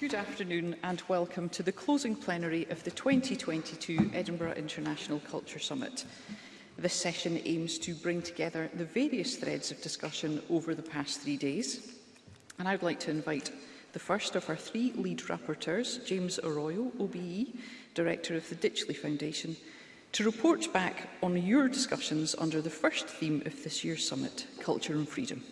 Good afternoon and welcome to the closing plenary of the 2022 Edinburgh International Culture Summit. This session aims to bring together the various threads of discussion over the past three days. And I'd like to invite the first of our three lead rapporteurs, James Arroyo, OBE, Director of the Ditchley Foundation, to report back on your discussions under the first theme of this year's summit, Culture and Freedom.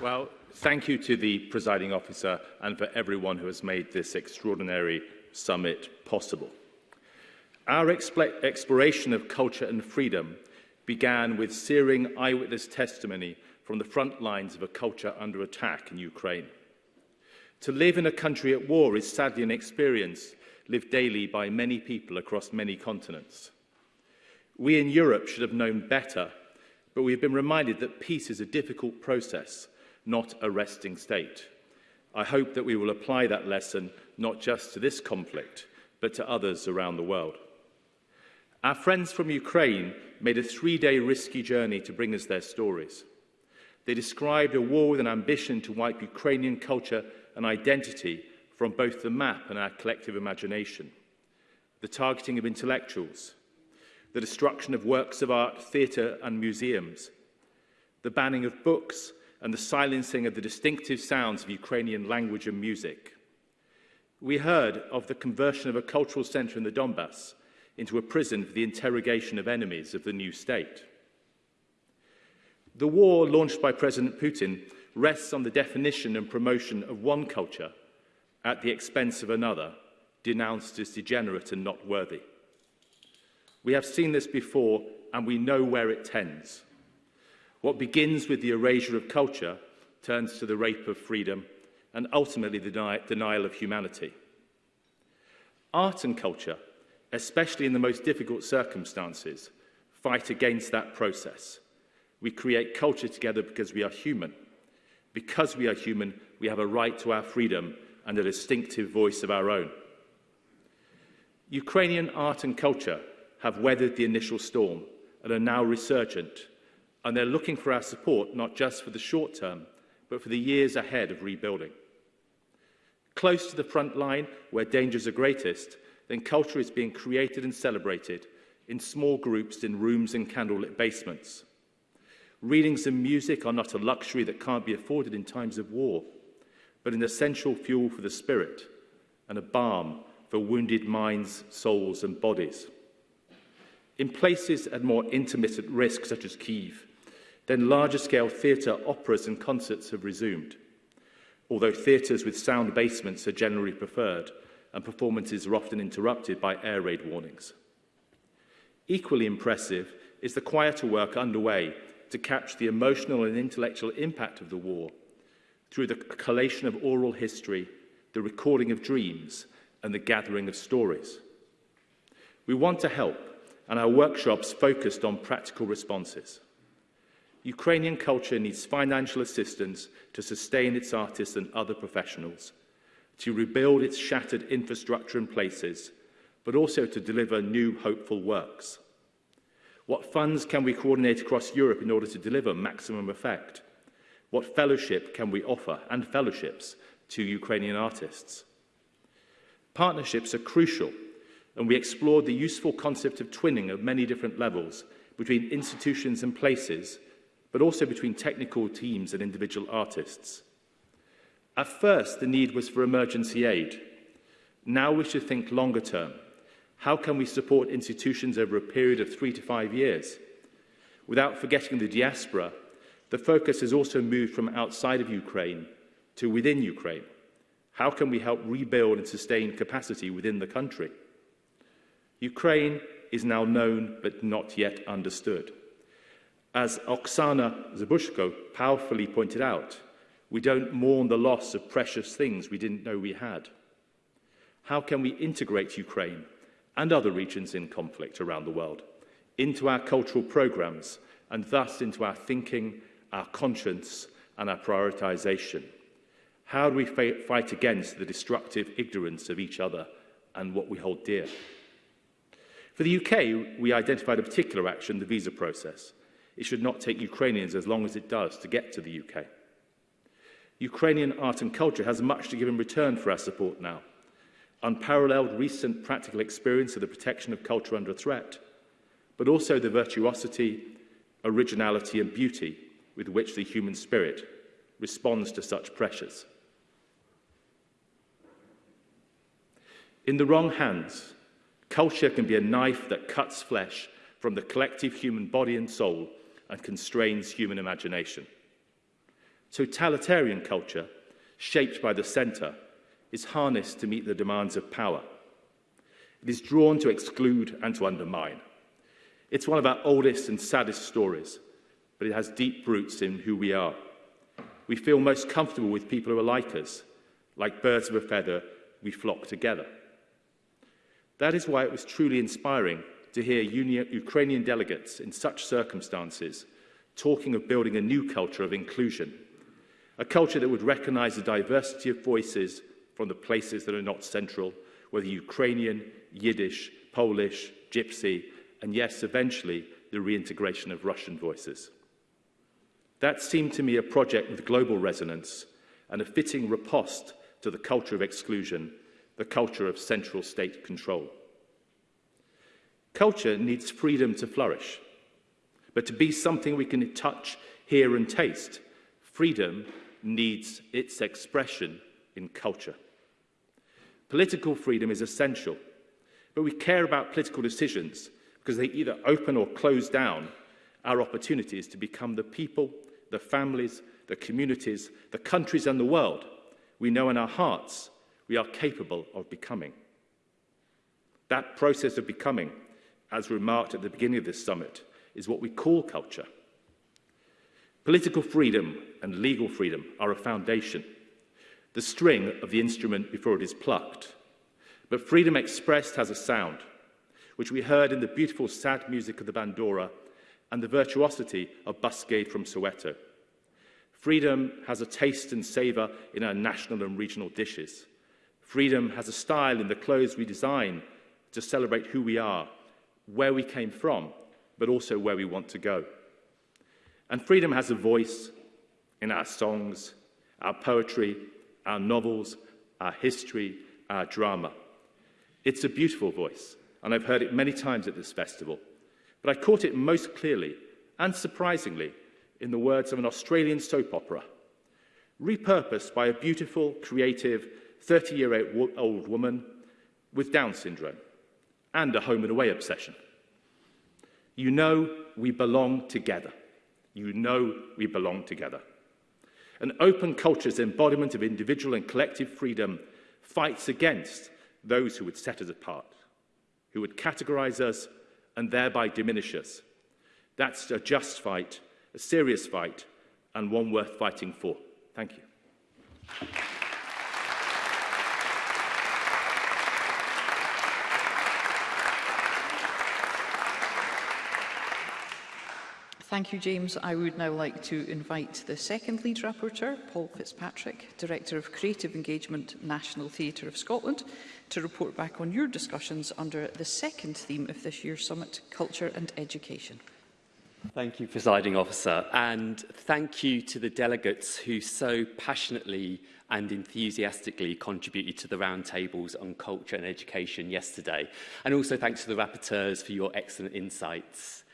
Well, thank you to the presiding officer and for everyone who has made this extraordinary summit possible. Our exploration of culture and freedom began with searing eyewitness testimony from the front lines of a culture under attack in Ukraine. To live in a country at war is sadly an experience lived daily by many people across many continents. We in Europe should have known better, but we have been reminded that peace is a difficult process not a resting state. I hope that we will apply that lesson not just to this conflict, but to others around the world. Our friends from Ukraine made a three-day risky journey to bring us their stories. They described a war with an ambition to wipe Ukrainian culture and identity from both the map and our collective imagination. The targeting of intellectuals, the destruction of works of art, theatre and museums, the banning of books and the silencing of the distinctive sounds of Ukrainian language and music. We heard of the conversion of a cultural centre in the Donbass into a prison for the interrogation of enemies of the new state. The war launched by President Putin rests on the definition and promotion of one culture at the expense of another, denounced as degenerate and not worthy. We have seen this before and we know where it tends. What begins with the erasure of culture turns to the rape of freedom and ultimately the denial of humanity. Art and culture, especially in the most difficult circumstances, fight against that process. We create culture together because we are human. Because we are human, we have a right to our freedom and a distinctive voice of our own. Ukrainian art and culture have weathered the initial storm and are now resurgent and they're looking for our support not just for the short term, but for the years ahead of rebuilding. Close to the front line, where dangers are greatest, then culture is being created and celebrated in small groups in rooms and candlelit basements. Readings and music are not a luxury that can't be afforded in times of war, but an essential fuel for the spirit and a balm for wounded minds, souls and bodies. In places at more intermittent risk, such as Kiev, then larger-scale theatre, operas and concerts have resumed, although theatres with sound basements are generally preferred and performances are often interrupted by air raid warnings. Equally impressive is the quieter work underway to catch the emotional and intellectual impact of the war through the collation of oral history, the recording of dreams, and the gathering of stories. We want to help, and our workshops focused on practical responses. Ukrainian culture needs financial assistance to sustain its artists and other professionals, to rebuild its shattered infrastructure and places, but also to deliver new hopeful works. What funds can we coordinate across Europe in order to deliver maximum effect? What fellowship can we offer and fellowships to Ukrainian artists? Partnerships are crucial, and we explored the useful concept of twinning of many different levels between institutions and places but also between technical teams and individual artists. At first, the need was for emergency aid. Now we should think longer term. How can we support institutions over a period of three to five years? Without forgetting the diaspora, the focus has also moved from outside of Ukraine to within Ukraine. How can we help rebuild and sustain capacity within the country? Ukraine is now known but not yet understood. As Oksana Zabushko powerfully pointed out, we don't mourn the loss of precious things we didn't know we had. How can we integrate Ukraine and other regions in conflict around the world into our cultural programs and thus into our thinking, our conscience and our prioritization? How do we fight against the destructive ignorance of each other and what we hold dear? For the UK, we identified a particular action, the visa process, It should not take Ukrainians as long as it does to get to the UK. Ukrainian art and culture has much to give in return for our support now. Unparalleled recent practical experience of the protection of culture under threat, but also the virtuosity, originality and beauty with which the human spirit responds to such pressures. In the wrong hands, culture can be a knife that cuts flesh from the collective human body and soul and constrains human imagination. Totalitarian culture, shaped by the centre, is harnessed to meet the demands of power. It is drawn to exclude and to undermine. It's one of our oldest and saddest stories, but it has deep roots in who we are. We feel most comfortable with people who are like us. Like birds of a feather, we flock together. That is why it was truly inspiring to hear Ukrainian delegates in such circumstances talking of building a new culture of inclusion, a culture that would recognize the diversity of voices from the places that are not central, whether Ukrainian, Yiddish, Polish, Gypsy, and yes, eventually, the reintegration of Russian voices. That seemed to me a project with global resonance and a fitting riposte to the culture of exclusion, the culture of central state control. Culture needs freedom to flourish, but to be something we can touch, hear and taste, freedom needs its expression in culture. Political freedom is essential, but we care about political decisions because they either open or close down our opportunities to become the people, the families, the communities, the countries and the world we know in our hearts we are capable of becoming. That process of becoming as remarked at the beginning of this summit, is what we call culture. Political freedom and legal freedom are a foundation, the string of the instrument before it is plucked. But freedom expressed has a sound, which we heard in the beautiful sad music of the Bandora and the virtuosity of Buscade from Soweto. Freedom has a taste and savour in our national and regional dishes. Freedom has a style in the clothes we design to celebrate who we are where we came from, but also where we want to go. And freedom has a voice in our songs, our poetry, our novels, our history, our drama. It's a beautiful voice, and I've heard it many times at this festival. But I caught it most clearly and surprisingly in the words of an Australian soap opera, repurposed by a beautiful, creative, 30 year old woman with Down syndrome and a home and away obsession. You know we belong together. You know we belong together. An open culture's embodiment of individual and collective freedom fights against those who would set us apart, who would categorize us and thereby diminish us. That's a just fight, a serious fight, and one worth fighting for. Thank you. Thank you, James. I would now like to invite the second lead rapporteur, Paul Fitzpatrick, Director of Creative Engagement, National Theatre of Scotland, to report back on your discussions under the second theme of this year's summit, Culture and Education. Thank you, Presiding Officer, and thank you to the delegates who so passionately and enthusiastically contributed to the roundtables on culture and education yesterday. And also thanks to the rapporteurs for your excellent insights.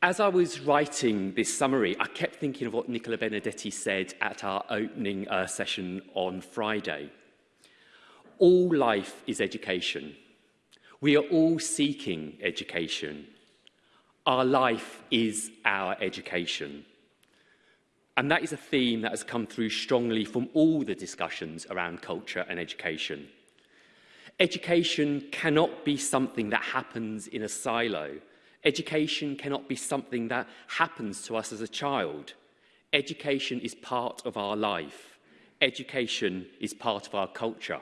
As I was writing this summary, I kept thinking of what Nicola Benedetti said at our opening uh, session on Friday. All life is education. We are all seeking education. Our life is our education. And that is a theme that has come through strongly from all the discussions around culture and education. Education cannot be something that happens in a silo Education cannot be something that happens to us as a child. Education is part of our life. Education is part of our culture.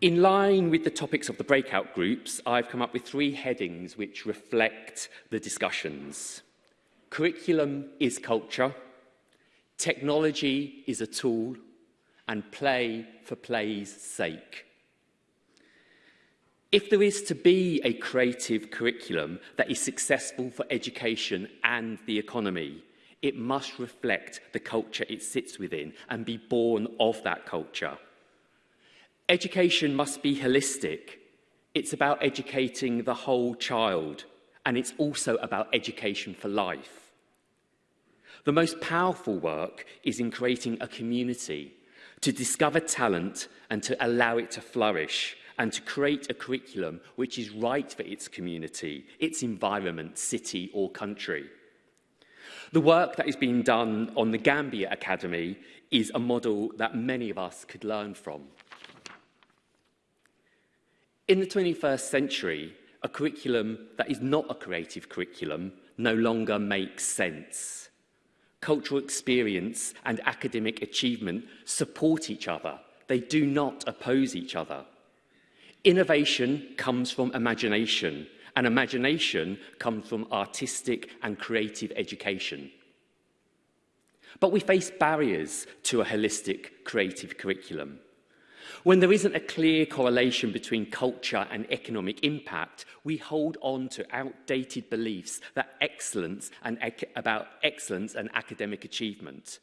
In line with the topics of the breakout groups, I've come up with three headings which reflect the discussions. Curriculum is culture, technology is a tool, and play for play's sake. If there is to be a creative curriculum that is successful for education and the economy, it must reflect the culture it sits within and be born of that culture. Education must be holistic. It's about educating the whole child, and it's also about education for life. The most powerful work is in creating a community to discover talent and to allow it to flourish and to create a curriculum which is right for its community, its environment, city or country. The work that is being done on the Gambia Academy is a model that many of us could learn from. In the 21st century, a curriculum that is not a creative curriculum no longer makes sense. Cultural experience and academic achievement support each other. They do not oppose each other. Innovation comes from imagination, and imagination comes from artistic and creative education. But we face barriers to a holistic creative curriculum. When there isn't a clear correlation between culture and economic impact, we hold on to outdated beliefs that excellence and about excellence and academic achievement.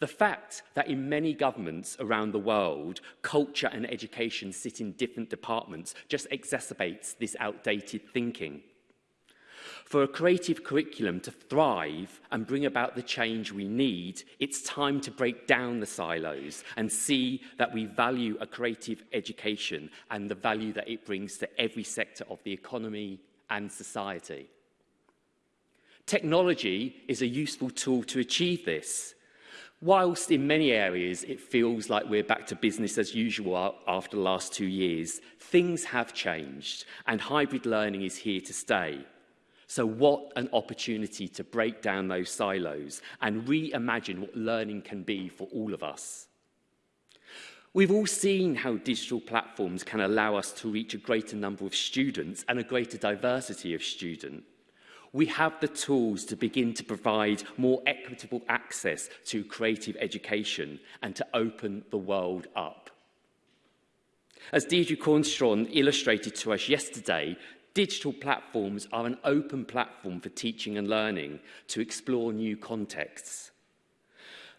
The fact that in many governments around the world, culture and education sit in different departments just exacerbates this outdated thinking. For a creative curriculum to thrive and bring about the change we need, it's time to break down the silos and see that we value a creative education and the value that it brings to every sector of the economy and society. Technology is a useful tool to achieve this. Whilst in many areas it feels like we're back to business as usual after the last two years, things have changed and hybrid learning is here to stay. So what an opportunity to break down those silos and reimagine what learning can be for all of us. We've all seen how digital platforms can allow us to reach a greater number of students and a greater diversity of students we have the tools to begin to provide more equitable access to creative education and to open the world up. As Deidre Cornstron illustrated to us yesterday, digital platforms are an open platform for teaching and learning to explore new contexts.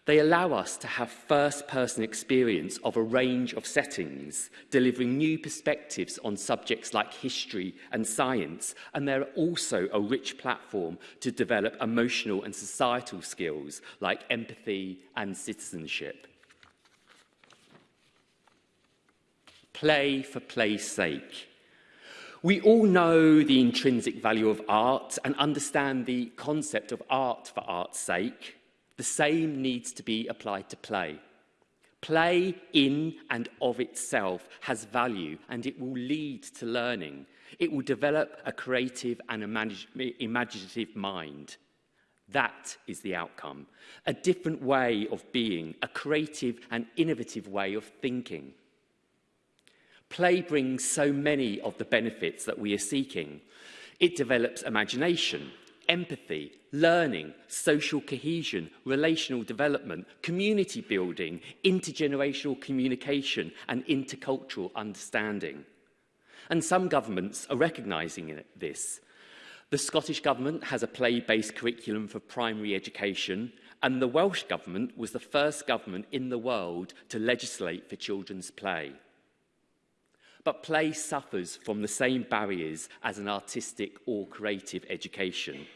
They allow us to have first-person experience of a range of settings, delivering new perspectives on subjects like history and science, and they're also a rich platform to develop emotional and societal skills like empathy and citizenship. Play for play's sake. We all know the intrinsic value of art and understand the concept of art for art's sake the same needs to be applied to play. Play in and of itself has value and it will lead to learning. It will develop a creative and imaginative mind. That is the outcome. A different way of being, a creative and innovative way of thinking. Play brings so many of the benefits that we are seeking. It develops imagination, empathy, learning, social cohesion, relational development, community building, intergenerational communication and intercultural understanding. And some governments are recognising this. The Scottish Government has a play-based curriculum for primary education and the Welsh Government was the first government in the world to legislate for children's play. But play suffers from the same barriers as an artistic or creative education.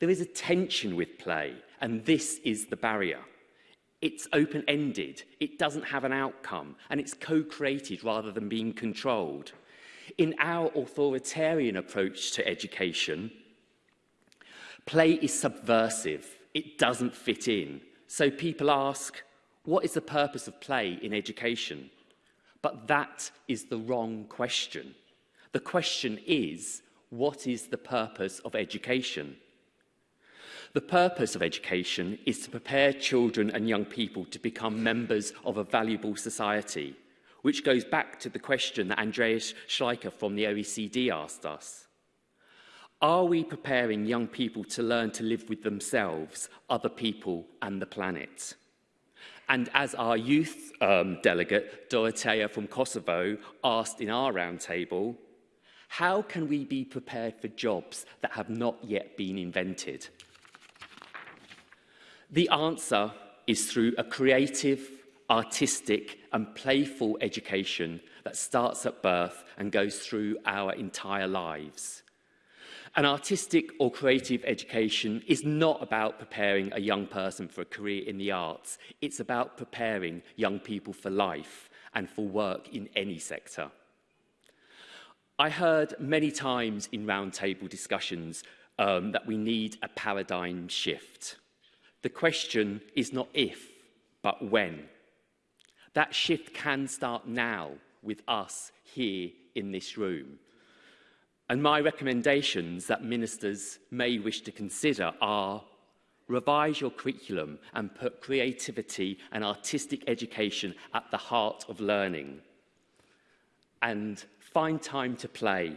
There is a tension with play, and this is the barrier. It's open-ended, it doesn't have an outcome, and it's co-created rather than being controlled. In our authoritarian approach to education, play is subversive, it doesn't fit in. So people ask, what is the purpose of play in education? But that is the wrong question. The question is, what is the purpose of education? The purpose of education is to prepare children and young people to become members of a valuable society, which goes back to the question that Andreas Schleicher from the OECD asked us. Are we preparing young people to learn to live with themselves, other people and the planet? And as our youth um, delegate, Dorotea from Kosovo, asked in our roundtable, how can we be prepared for jobs that have not yet been invented? The answer is through a creative, artistic and playful education that starts at birth and goes through our entire lives. An artistic or creative education is not about preparing a young person for a career in the arts. It's about preparing young people for life and for work in any sector. I heard many times in roundtable discussions um, that we need a paradigm shift. The question is not if, but when. That shift can start now with us here in this room. And my recommendations that ministers may wish to consider are revise your curriculum and put creativity and artistic education at the heart of learning. And find time to play.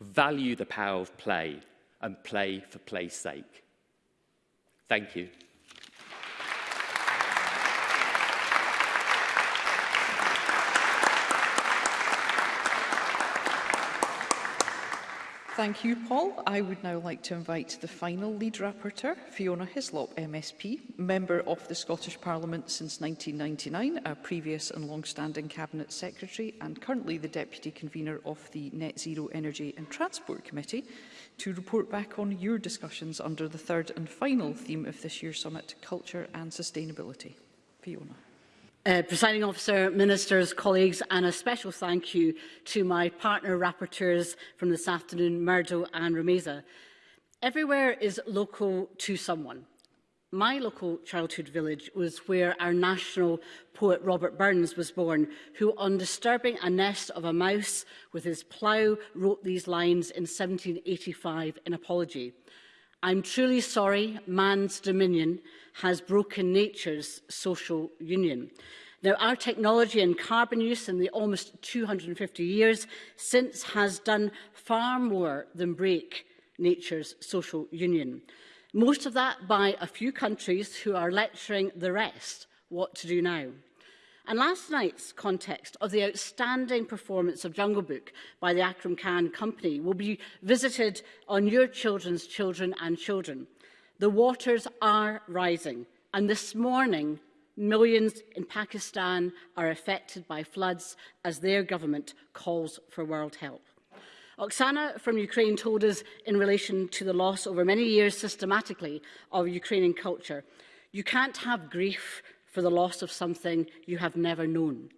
Value the power of play and play for play's sake. Thank you. Thank you, Paul. I would now like to invite the final lead rapporteur, Fiona Hislop, MSP, member of the Scottish Parliament since 1999, a previous and long-standing Cabinet Secretary and currently the Deputy Convener of the Net Zero Energy and Transport Committee, to report back on your discussions under the third and final theme of this year's summit, Culture and Sustainability. Fiona. Uh, Presiding officer, ministers, colleagues, and a special thank you to my partner rapporteurs from this afternoon, Murdo and Rameza. Everywhere is local to someone. My local childhood village was where our national poet Robert Burns was born, who on disturbing a nest of a mouse with his plough wrote these lines in 1785 in Apology. I'm truly sorry man's dominion has broken nature's social union. Now, our technology and carbon use in the almost 250 years since has done far more than break nature's social union. Most of that by a few countries who are lecturing the rest what to do now. And last night's context of the outstanding performance of Jungle Book by the Akram Khan Company will be visited on your children's children and children. The waters are rising, and this morning Millions in Pakistan are affected by floods as their government calls for world help. Oksana from Ukraine told us in relation to the loss over many years systematically of Ukrainian culture, you can't have grief for the loss of something you have never known.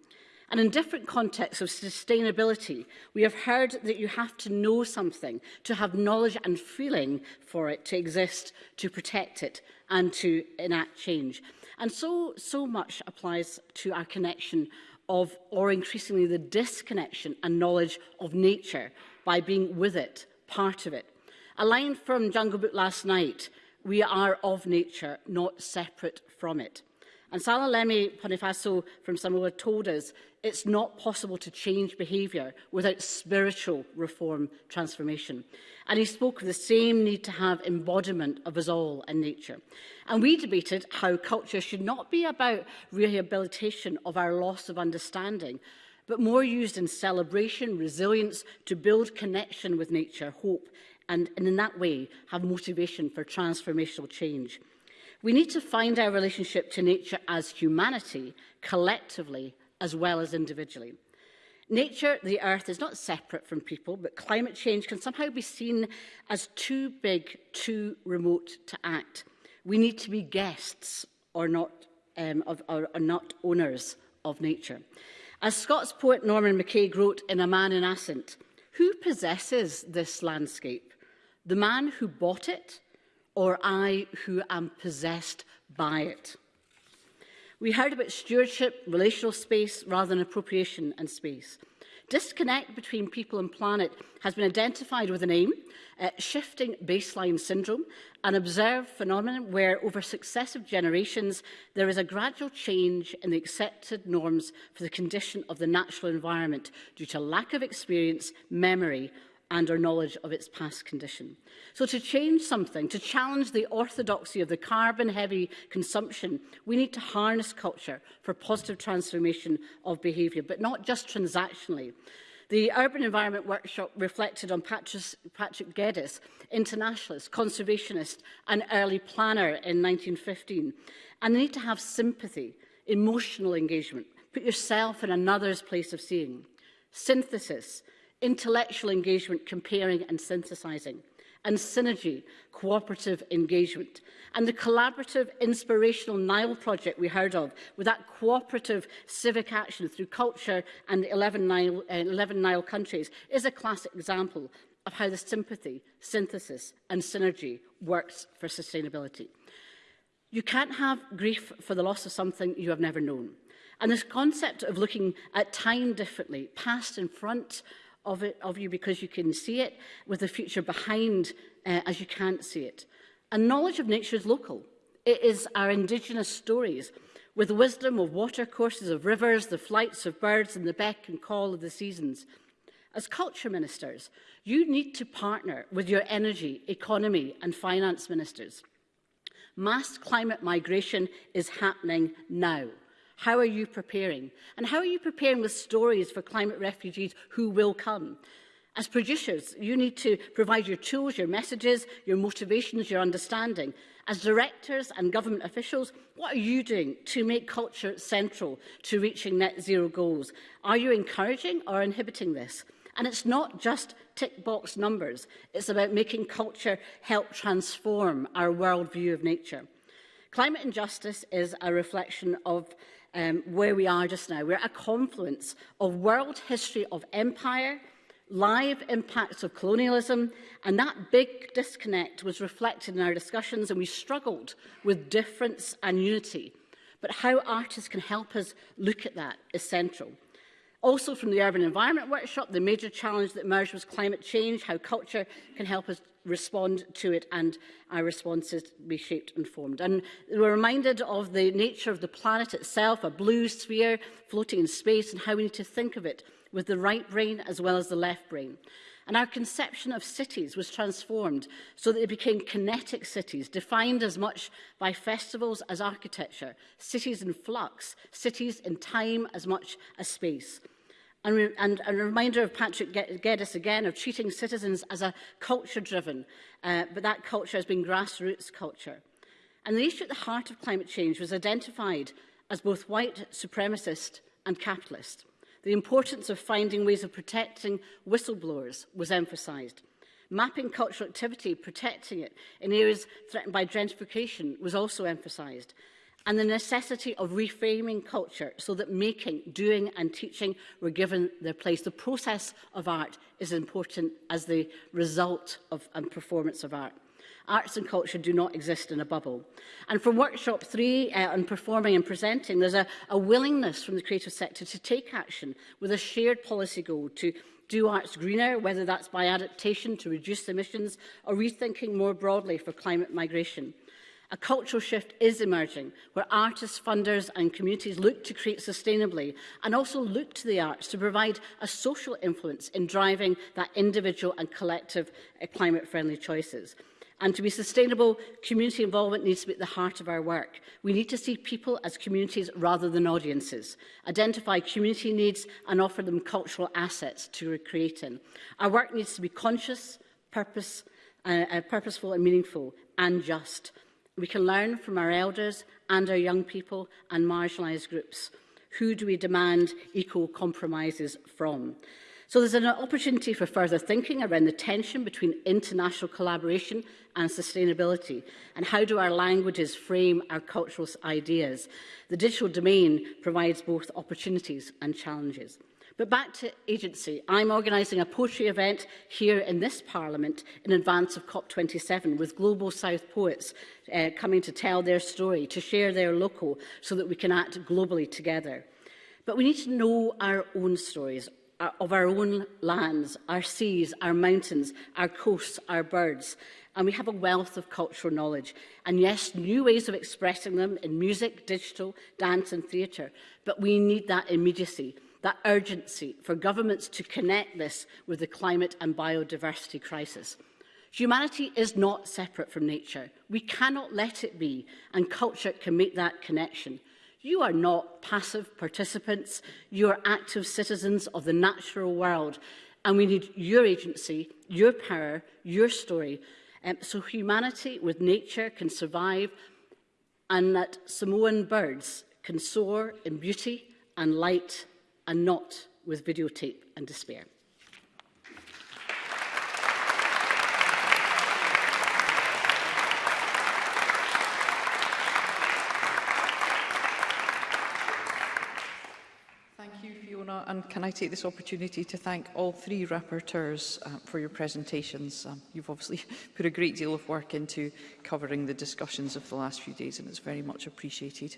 And in different contexts of sustainability, we have heard that you have to know something, to have knowledge and feeling for it to exist, to protect it and to enact change. And so, so much applies to our connection of, or increasingly the disconnection and knowledge of nature by being with it, part of it. A line from Jungle Book last night, we are of nature, not separate from it. And Salalemi Bonifacio from Samoa told us it's not possible to change behaviour without spiritual reform transformation. And he spoke of the same need to have embodiment of us all in nature. And we debated how culture should not be about rehabilitation of our loss of understanding, but more used in celebration, resilience, to build connection with nature, hope, and, and in that way have motivation for transformational change. We need to find our relationship to nature as humanity, collectively as well as individually. Nature, the earth, is not separate from people, but climate change can somehow be seen as too big, too remote to act. We need to be guests or not, um, of, or, or not owners of nature. As Scots poet Norman McKay wrote in A Man in Ascent, who possesses this landscape? The man who bought it or I who am possessed by it. We heard about stewardship, relational space rather than appropriation and space. Disconnect between people and planet has been identified with a name, uh, shifting baseline syndrome, an observed phenomenon where over successive generations there is a gradual change in the accepted norms for the condition of the natural environment due to lack of experience, memory and our knowledge of its past condition. So to change something, to challenge the orthodoxy of the carbon-heavy consumption, we need to harness culture for positive transformation of behaviour, but not just transactionally. The Urban Environment Workshop reflected on Patrick, Patrick Geddes, internationalist, conservationist and early planner in 1915, and they need to have sympathy, emotional engagement, put yourself in another's place of seeing. Synthesis, intellectual engagement, comparing and synthesising, and synergy, cooperative engagement. And the collaborative, inspirational Nile project we heard of, with that cooperative civic action through culture and 11 Nile, uh, 11 Nile countries, is a classic example of how the sympathy, synthesis and synergy works for sustainability. You can't have grief for the loss of something you have never known. And this concept of looking at time differently, past and front, of, it, of you because you can see it, with the future behind uh, as you can't see it. And knowledge of nature is local. It is our indigenous stories, with the wisdom of water courses, of rivers, the flights of birds, and the beck and call of the seasons. As culture ministers, you need to partner with your energy, economy and finance ministers. Mass climate migration is happening now. How are you preparing? And how are you preparing with stories for climate refugees who will come? As producers, you need to provide your tools, your messages, your motivations, your understanding. As directors and government officials, what are you doing to make culture central to reaching net zero goals? Are you encouraging or inhibiting this? And it's not just tick box numbers. It's about making culture help transform our world view of nature. Climate injustice is a reflection of um, where we are just now. We're at a confluence of world history of empire, live impacts of colonialism, and that big disconnect was reflected in our discussions, and we struggled with difference and unity. But how artists can help us look at that is central. Also from the Urban Environment Workshop, the major challenge that emerged was climate change, how culture can help us respond to it and our responses be shaped and formed. And we're reminded of the nature of the planet itself, a blue sphere floating in space and how we need to think of it with the right brain as well as the left brain. And our conception of cities was transformed so that they became kinetic cities, defined as much by festivals as architecture, cities in flux, cities in time as much as space. And, we, and, and a reminder of Patrick Geddes again of treating citizens as a culture-driven, uh, but that culture has been grassroots culture. And the issue at the heart of climate change was identified as both white supremacist and capitalist. The importance of finding ways of protecting whistleblowers was emphasised. Mapping cultural activity, protecting it in areas threatened by gentrification was also emphasised and the necessity of reframing culture so that making, doing and teaching were given their place. The process of art is important as the result of and performance of art. Arts and culture do not exist in a bubble. And from workshop three uh, on performing and presenting, there's a, a willingness from the creative sector to take action with a shared policy goal to do arts greener, whether that's by adaptation to reduce emissions or rethinking more broadly for climate migration. A cultural shift is emerging, where artists, funders and communities look to create sustainably and also look to the arts to provide a social influence in driving that individual and collective uh, climate-friendly choices. And to be sustainable, community involvement needs to be at the heart of our work. We need to see people as communities rather than audiences, identify community needs and offer them cultural assets to recreate in. Our work needs to be conscious, purpose, uh, uh, purposeful and meaningful and just. We can learn from our elders and our young people and marginalised groups. Who do we demand equal compromises from? So there's an opportunity for further thinking around the tension between international collaboration and sustainability, and how do our languages frame our cultural ideas. The digital domain provides both opportunities and challenges. But back to agency. I'm organising a poetry event here in this Parliament in advance of COP27 with Global South poets uh, coming to tell their story, to share their local, so that we can act globally together. But we need to know our own stories, uh, of our own lands, our seas, our mountains, our coasts, our birds. And we have a wealth of cultural knowledge. And yes, new ways of expressing them in music, digital, dance and theatre. But we need that immediacy that urgency for governments to connect this with the climate and biodiversity crisis. Humanity is not separate from nature. We cannot let it be, and culture can make that connection. You are not passive participants, you are active citizens of the natural world, and we need your agency, your power, your story, um, so humanity with nature can survive and that Samoan birds can soar in beauty and light and not with videotape and despair. and can I take this opportunity to thank all three rapporteurs uh, for your presentations. Um, you've obviously put a great deal of work into covering the discussions of the last few days and it's very much appreciated.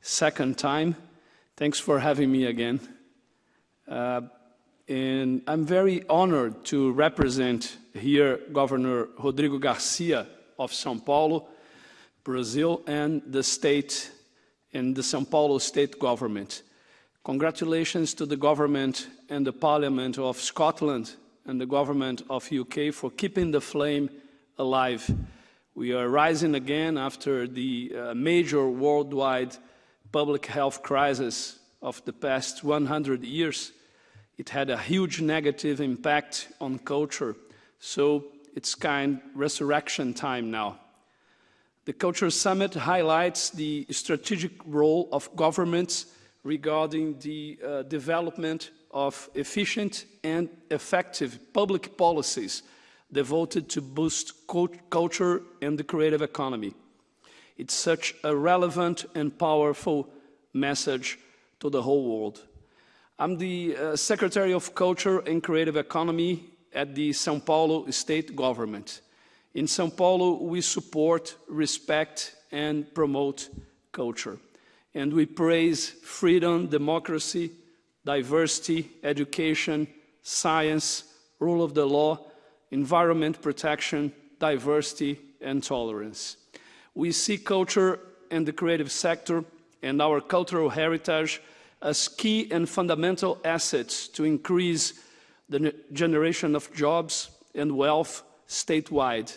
second time Thanks for having me again. Uh, and I'm very honored to represent here Governor Rodrigo Garcia of Sao Paulo, Brazil, and the state and the Sao Paulo state government. Congratulations to the government and the parliament of Scotland and the government of UK for keeping the flame alive. We are rising again after the uh, major worldwide public health crisis of the past 100 years, it had a huge negative impact on culture. So it's kind resurrection time now. The Culture Summit highlights the strategic role of governments regarding the uh, development of efficient and effective public policies devoted to boost culture and the creative economy. It's such a relevant and powerful message to the whole world. I'm the uh, Secretary of Culture and Creative Economy at the Sao Paulo state government. In Sao Paulo, we support, respect, and promote culture. And we praise freedom, democracy, diversity, education, science, rule of the law, environment protection, diversity, and tolerance. We see culture and the creative sector and our cultural heritage as key and fundamental assets to increase the generation of jobs and wealth statewide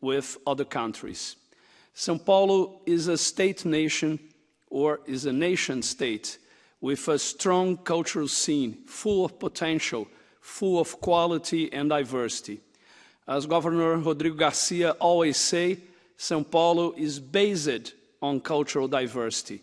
with other countries. Sao Paulo is a state nation or is a nation state with a strong cultural scene, full of potential, full of quality and diversity. As Governor Rodrigo Garcia always say, Sao Paulo is based on cultural diversity.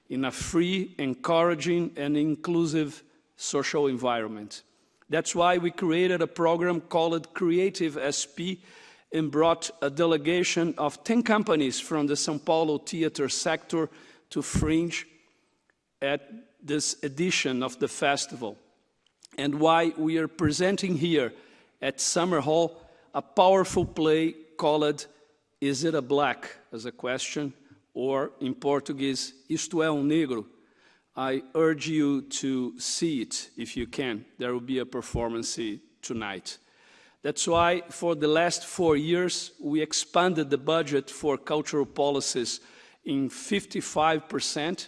in a free, encouraging, and inclusive social environment. That's why we created a program called Creative SP and brought a delegation of 10 companies from the São Paulo theater sector to Fringe at this edition of the festival. And why we are presenting here at Summer Hall a powerful play called Is It a Black? as a question or in Portuguese, Isto é um negro. I urge you to see it if you can. There will be a performance tonight. That's why for the last four years, we expanded the budget for cultural policies in 55%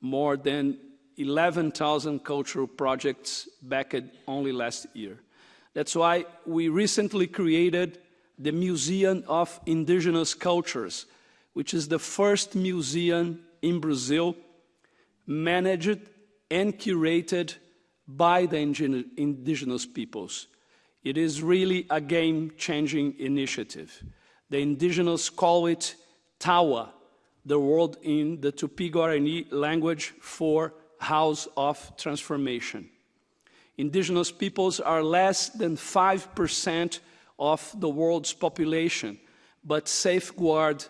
More than 11,000 cultural projects backed only last year. That's why we recently created the Museum of Indigenous Cultures, which is the first museum in Brazil managed and curated by the indigenous peoples. It is really a game-changing initiative. The indigenous call it Tawa, the word in the Tupi-Guarani language for house of transformation. Indigenous peoples are less than 5% of the world's population, but safeguard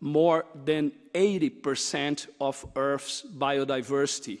more than 80% of Earth's biodiversity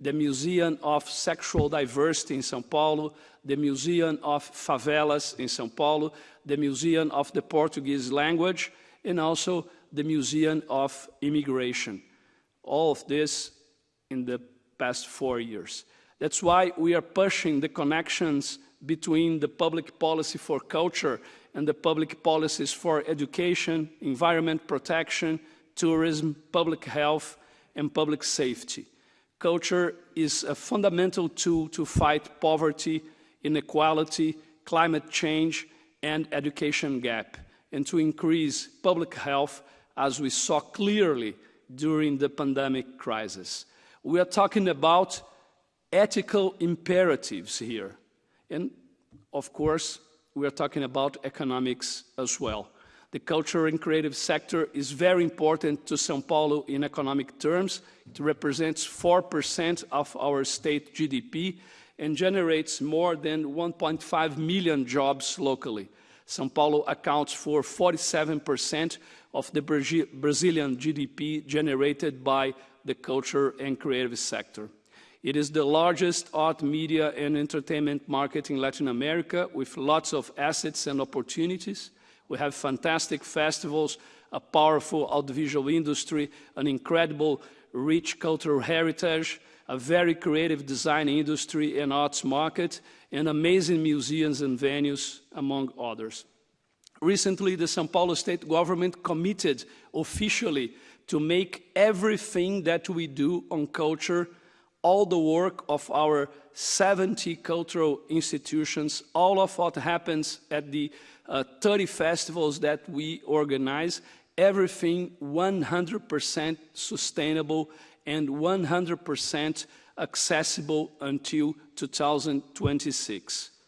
the Museum of Sexual Diversity in São Paulo, the Museum of Favelas in São Paulo, the Museum of the Portuguese Language, and also the Museum of Immigration. All of this in the past four years. That's why we are pushing the connections between the public policy for culture and the public policies for education, environment protection, tourism, public health, and public safety. Culture is a fundamental tool to fight poverty, inequality, climate change, and education gap, and to increase public health as we saw clearly during the pandemic crisis. We are talking about ethical imperatives here. And of course, we are talking about economics as well. The cultural and creative sector is very important to Sao Paulo in economic terms. It represents 4% of our state GDP and generates more than 1.5 million jobs locally. Sao Paulo accounts for 47% of the Brazilian GDP generated by the culture and creative sector. It is the largest art, media, and entertainment market in Latin America with lots of assets and opportunities. We have fantastic festivals, a powerful audiovisual industry, an incredible rich cultural heritage, a very creative design industry and arts market, and amazing museums and venues, among others. Recently, the Sao Paulo state government committed officially to make everything that we do on culture, all the work of our 70 cultural institutions, all of what happens at the uh, 30 festivals that we organize, everything 100% sustainable and 100% accessible until 2026.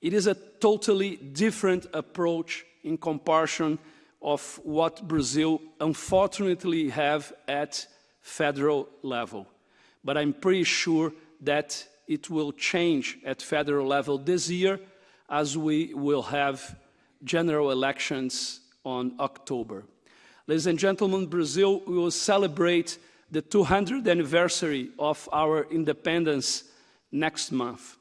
It is a totally different approach in comparison of what Brazil unfortunately have at federal level. But I'm pretty sure that it will change at federal level this year as we will have general elections on October. Ladies and gentlemen, Brazil will celebrate the 200th anniversary of our independence next month,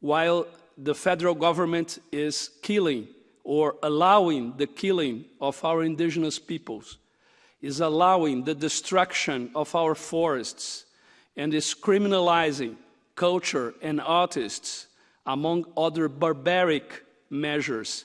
while the federal government is killing or allowing the killing of our indigenous peoples, is allowing the destruction of our forests, and is criminalizing culture and artists, among other barbaric measures.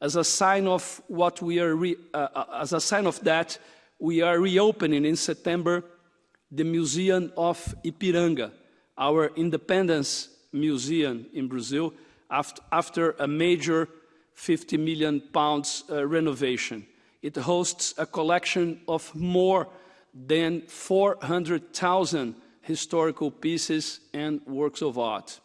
As a sign of what we are, uh, uh, as a sign of that, we are reopening in September the Museum of Ipiranga, our independence museum in Brazil, after, after a major 50 million pounds uh, renovation. It hosts a collection of more than 400,000 historical pieces and works of art.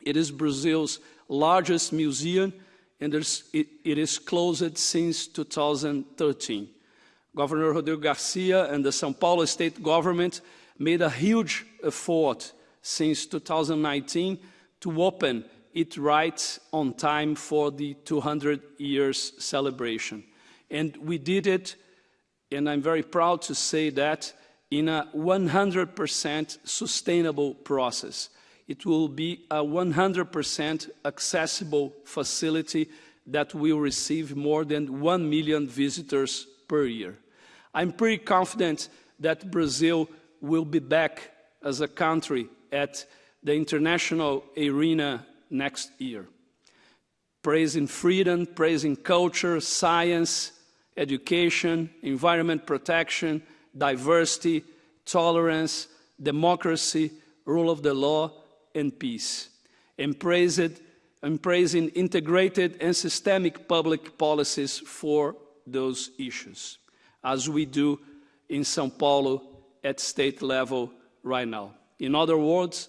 It is Brazil's largest museum, and it, it is closed since 2013. Governor Rodrigo Garcia and the São Paulo state government made a huge effort since 2019 to open it right on time for the 200 years celebration. And we did it, and I'm very proud to say that, in a 100% sustainable process. It will be a 100% accessible facility that will receive more than 1 million visitors per year. I'm pretty confident that Brazil will be back as a country at the international arena next year. Praising freedom, praising culture, science, education, environment protection, diversity, tolerance, democracy, rule of the law, and peace, embraced, embracing integrated and systemic public policies for those issues, as we do in São Paulo at state level right now. In other words,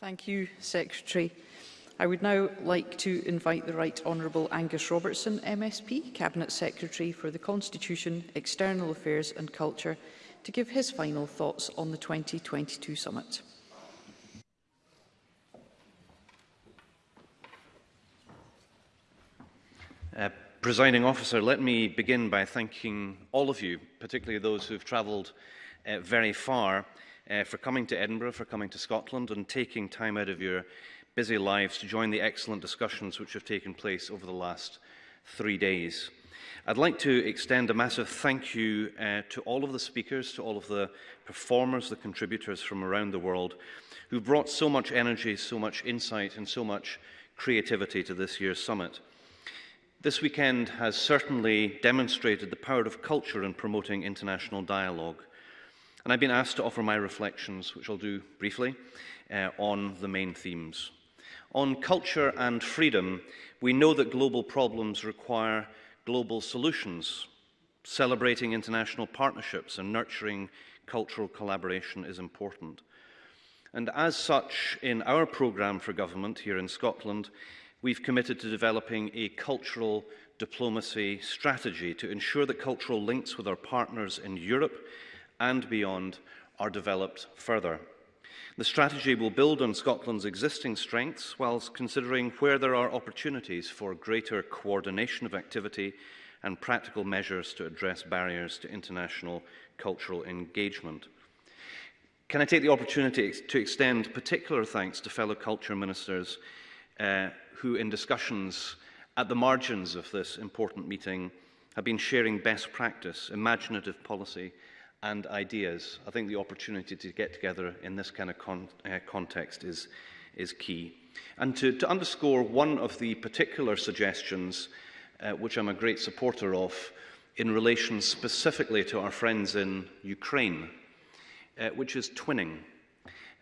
Thank you, Secretary. I would now like to invite the Right Honourable Angus Robertson, MSP, Cabinet Secretary for the Constitution, External Affairs and Culture, to give his final thoughts on the 2022 summit. Uh, Presiding officer, let me begin by thanking all of you, particularly those who have travelled uh, very far uh, for coming to Edinburgh, for coming to Scotland and taking time out of your busy lives to join the excellent discussions which have taken place over the last three days. I'd like to extend a massive thank you uh, to all of the speakers, to all of the performers, the contributors from around the world who brought so much energy, so much insight and so much creativity to this year's summit. This weekend has certainly demonstrated the power of culture in promoting international dialogue. And I've been asked to offer my reflections, which I'll do briefly, uh, on the main themes. On culture and freedom, we know that global problems require global solutions. Celebrating international partnerships and nurturing cultural collaboration is important. And as such, in our programme for government here in Scotland, we've committed to developing a cultural diplomacy strategy to ensure that cultural links with our partners in Europe and beyond are developed further. The strategy will build on Scotland's existing strengths whilst considering where there are opportunities for greater coordination of activity and practical measures to address barriers to international cultural engagement. Can I take the opportunity to extend particular thanks to fellow culture ministers uh, who in discussions at the margins of this important meeting have been sharing best practice, imaginative policy and ideas. I think the opportunity to get together in this kind of con uh, context is, is key. And to, to underscore one of the particular suggestions, uh, which I'm a great supporter of, in relation specifically to our friends in Ukraine, uh, which is twinning.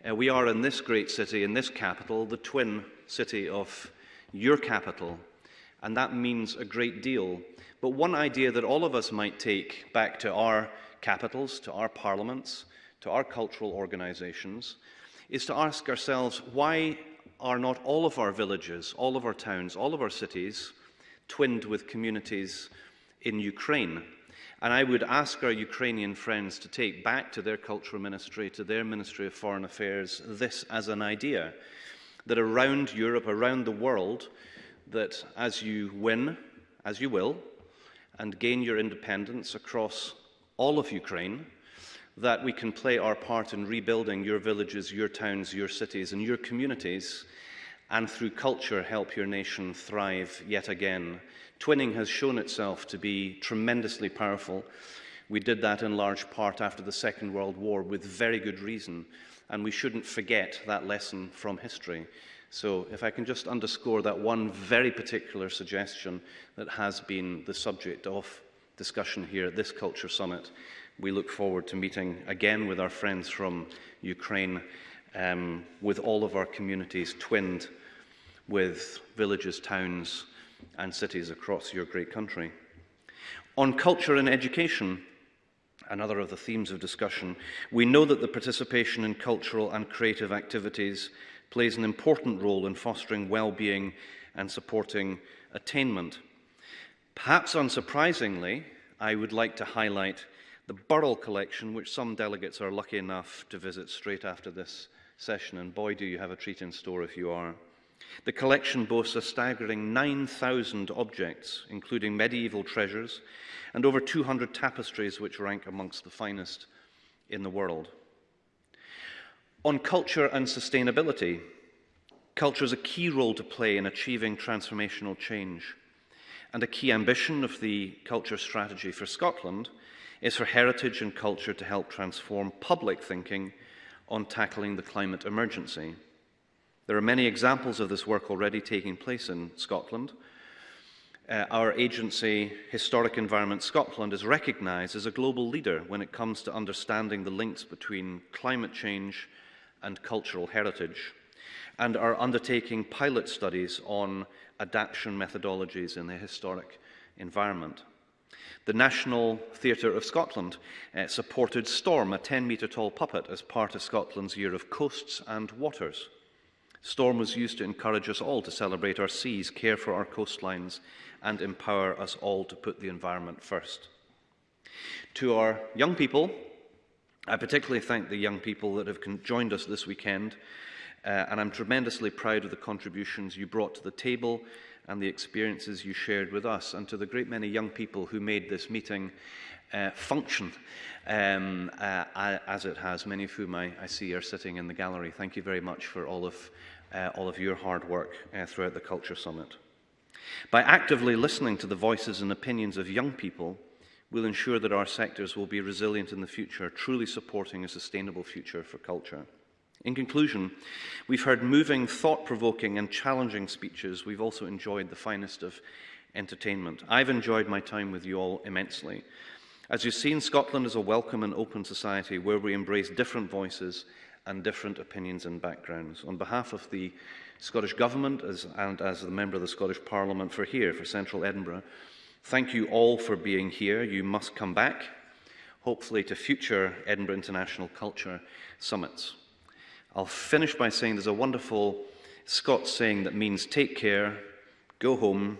Uh, we are in this great city, in this capital, the twin city of your capital, and that means a great deal. But one idea that all of us might take back to our capitals, to our parliaments, to our cultural organisations, is to ask ourselves why are not all of our villages, all of our towns, all of our cities twinned with communities in Ukraine? And I would ask our Ukrainian friends to take back to their cultural ministry, to their Ministry of Foreign Affairs, this as an idea that around Europe, around the world, that as you win, as you will, and gain your independence across all of Ukraine, that we can play our part in rebuilding your villages, your towns, your cities and your communities, and through culture help your nation thrive yet again. Twinning has shown itself to be tremendously powerful. We did that in large part after the Second World War with very good reason, and we shouldn't forget that lesson from history. So if I can just underscore that one very particular suggestion that has been the subject of discussion here at this Culture Summit. We look forward to meeting again with our friends from Ukraine, um, with all of our communities twinned with villages, towns and cities across your great country. On culture and education, another of the themes of discussion, we know that the participation in cultural and creative activities plays an important role in fostering well-being and supporting attainment. Perhaps unsurprisingly, I would like to highlight the Burrell collection, which some delegates are lucky enough to visit straight after this session, and boy, do you have a treat in store if you are. The collection boasts a staggering 9,000 objects, including medieval treasures, and over 200 tapestries, which rank amongst the finest in the world. On culture and sustainability, culture has a key role to play in achieving transformational change and a key ambition of the culture strategy for Scotland is for heritage and culture to help transform public thinking on tackling the climate emergency. There are many examples of this work already taking place in Scotland. Uh, our agency, Historic Environment Scotland, is recognised as a global leader when it comes to understanding the links between climate change and cultural heritage and are undertaking pilot studies on adaptation methodologies in the historic environment. The National Theatre of Scotland uh, supported Storm, a 10-metre tall puppet, as part of Scotland's Year of Coasts and Waters. Storm was used to encourage us all to celebrate our seas, care for our coastlines, and empower us all to put the environment first. To our young people, I particularly thank the young people that have joined us this weekend Uh, and I'm tremendously proud of the contributions you brought to the table and the experiences you shared with us and to the great many young people who made this meeting uh, function um, uh, as it has, many of whom I, I see are sitting in the gallery. Thank you very much for all of, uh, all of your hard work uh, throughout the Culture Summit. By actively listening to the voices and opinions of young people, we'll ensure that our sectors will be resilient in the future, truly supporting a sustainable future for culture. In conclusion, we've heard moving, thought-provoking and challenging speeches. We've also enjoyed the finest of entertainment. I've enjoyed my time with you all immensely. As you've seen, Scotland is a welcome and open society where we embrace different voices and different opinions and backgrounds. On behalf of the Scottish Government as, and as the member of the Scottish Parliament for here, for Central Edinburgh, thank you all for being here. You must come back, hopefully to future Edinburgh International Culture Summits. I'll finish by saying there's a wonderful Scots saying that means take care, go home,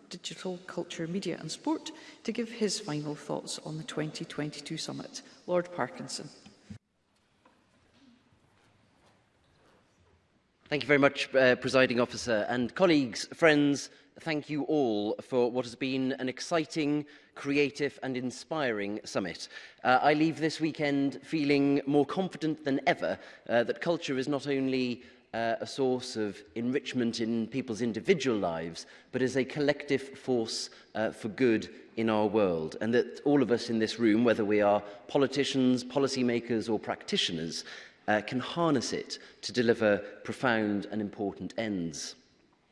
Digital, Culture, Media and Sport, to give his final thoughts on the 2022 summit. Lord Parkinson. Thank you very much, uh, Presiding Officer. And colleagues, friends, thank you all for what has been an exciting creative and inspiring summit. Uh, I leave this weekend feeling more confident than ever uh, that culture is not only uh, a source of enrichment in people's individual lives, but as a collective force uh, for good in our world. And that all of us in this room, whether we are politicians, policymakers or practitioners, uh, can harness it to deliver profound and important ends.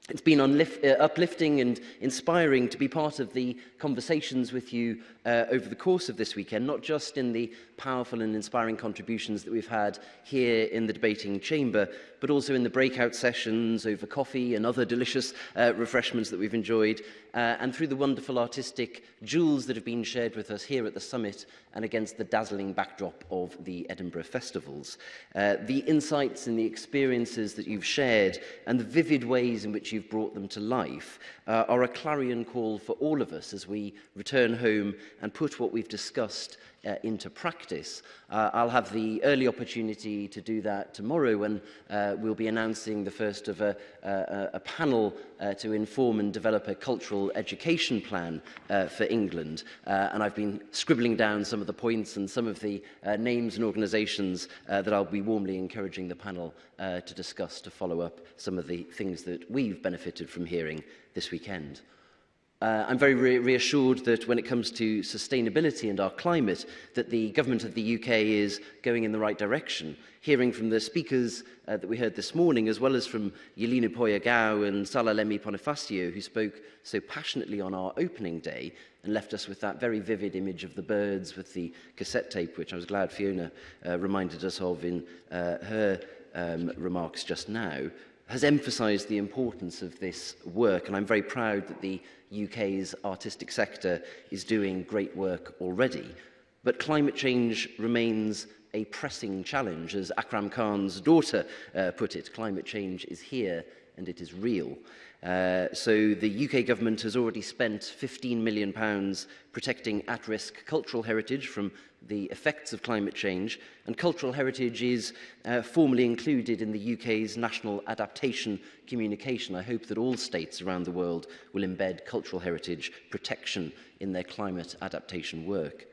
It's been uh, uplifting and inspiring to be part of the conversations with you uh, over the course of this weekend, not just in the powerful and inspiring contributions that we've had here in the debating chamber, but also in the breakout sessions over coffee and other delicious uh, refreshments that we've enjoyed, uh, and through the wonderful artistic jewels that have been shared with us here at the summit and against the dazzling backdrop of the Edinburgh festivals. Uh, the insights and the experiences that you've shared and the vivid ways in which you've brought them to life uh, are a clarion call for all of us as we return home and put what we've discussed uh, into practice. Uh, I'll have the early opportunity to do that tomorrow when uh, we'll be announcing the first of a, uh, a, a panel uh, to inform and develop a cultural education plan uh, for England. Uh, and I've been scribbling down some of the points and some of the uh, names and organisations uh, that I'll be warmly encouraging the panel uh, to discuss to follow up some of the things that we've benefited from hearing this weekend. Uh, I'm very re reassured that when it comes to sustainability and our climate, that the government of the UK is going in the right direction. Hearing from the speakers uh, that we heard this morning, as well as from Yelena Poyagao and Sala Lemi who spoke so passionately on our opening day and left us with that very vivid image of the birds with the cassette tape, which I was glad Fiona uh, reminded us of in uh, her um, remarks just now, has emphasised the importance of this work, and I'm very proud that the UK's artistic sector is doing great work already. But climate change remains a pressing challenge. As Akram Khan's daughter uh, put it, climate change is here and it is real. Uh, so the UK government has already spent £15 million protecting at-risk cultural heritage from the effects of climate change, and cultural heritage is uh, formally included in the UK's National Adaptation Communication. I hope that all states around the world will embed cultural heritage protection in their climate adaptation work.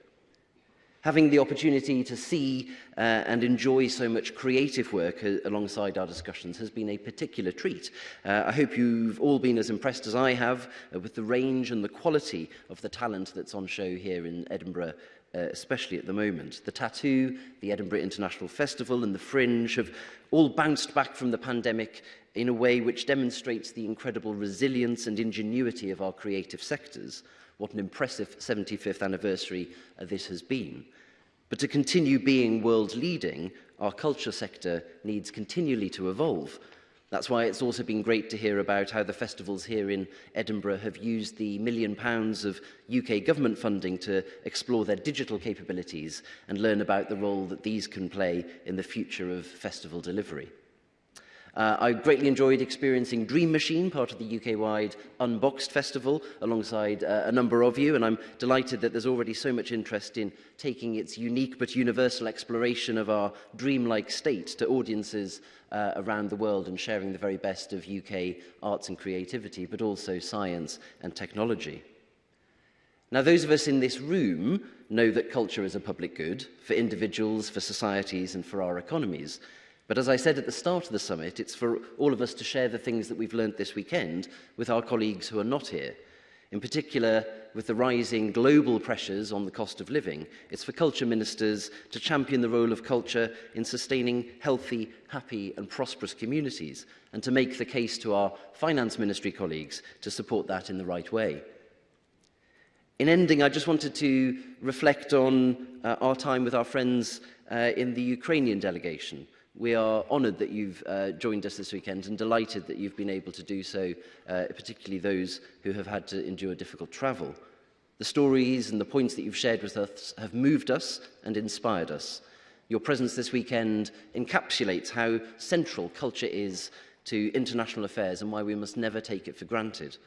Having the opportunity to see uh, and enjoy so much creative work uh, alongside our discussions has been a particular treat. Uh, I hope you've all been as impressed as I have uh, with the range and the quality of the talent that's on show here in Edinburgh uh, especially at the moment. The Tattoo, the Edinburgh International Festival and the Fringe have all bounced back from the pandemic in a way which demonstrates the incredible resilience and ingenuity of our creative sectors. What an impressive 75th anniversary uh, this has been. But to continue being world leading, our culture sector needs continually to evolve That's why it's also been great to hear about how the festivals here in Edinburgh have used the million pounds of UK government funding to explore their digital capabilities and learn about the role that these can play in the future of festival delivery. Uh, I greatly enjoyed experiencing Dream Machine, part of the UK-wide Unboxed Festival, alongside uh, a number of you, and I'm delighted that there's already so much interest in taking its unique but universal exploration of our dreamlike state to audiences uh, around the world and sharing the very best of UK arts and creativity, but also science and technology. Now, those of us in this room know that culture is a public good for individuals, for societies, and for our economies. But as I said at the start of the summit, it's for all of us to share the things that we've learned this weekend with our colleagues who are not here. In particular, with the rising global pressures on the cost of living, it's for culture ministers to champion the role of culture in sustaining healthy, happy and prosperous communities and to make the case to our finance ministry colleagues to support that in the right way. In ending, I just wanted to reflect on uh, our time with our friends uh, in the Ukrainian delegation. We are honoured that you've uh, joined us this weekend and delighted that you've been able to do so, uh, particularly those who have had to endure difficult travel. The stories and the points that you've shared with us have moved us and inspired us. Your presence this weekend encapsulates how central culture is to international affairs and why we must never take it for granted.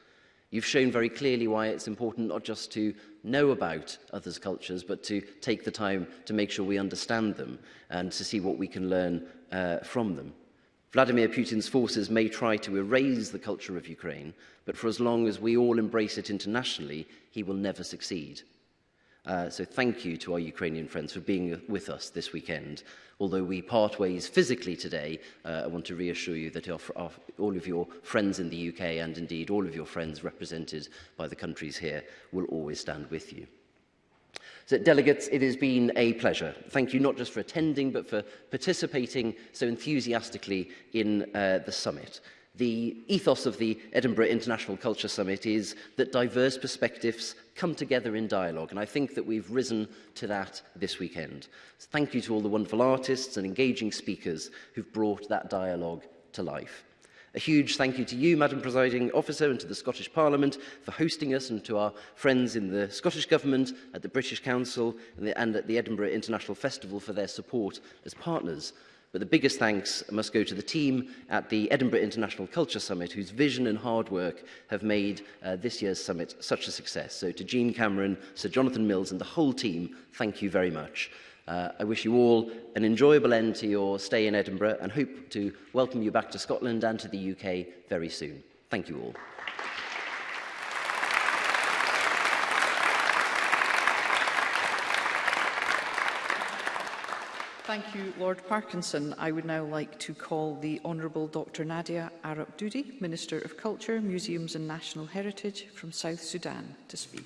You've shown very clearly why it's important not just to know about others' cultures, but to take the time to make sure we understand them and to see what we can learn uh, from them. Vladimir Putin's forces may try to erase the culture of Ukraine, but for as long as we all embrace it internationally, he will never succeed. Uh, so thank you to our Ukrainian friends for being with us this weekend. Although we part ways physically today, uh, I want to reassure you that our, our, all of your friends in the UK and indeed all of your friends represented by the countries here will always stand with you. So, delegates, it has been a pleasure. Thank you not just for attending, but for participating so enthusiastically in uh, the summit. The ethos of the Edinburgh International Culture Summit is that diverse perspectives come together in dialogue. And I think that we've risen to that this weekend. So thank you to all the wonderful artists and engaging speakers who've brought that dialogue to life. A huge thank you to you, Madam Presiding Officer, and to the Scottish Parliament for hosting us, and to our friends in the Scottish Government, at the British Council, and, the, and at the Edinburgh International Festival for their support as partners But the biggest thanks must go to the team at the Edinburgh International Culture Summit, whose vision and hard work have made uh, this year's summit such a success. So to Jean Cameron, Sir Jonathan Mills and the whole team, thank you very much. Uh, I wish you all an enjoyable end to your stay in Edinburgh and hope to welcome you back to Scotland and to the UK very soon. Thank you all. Thank you, Lord Parkinson. I would now like to call the Honourable Dr Nadia Arab Dudi, Minister of Culture, Museums and National Heritage from South Sudan, to speak.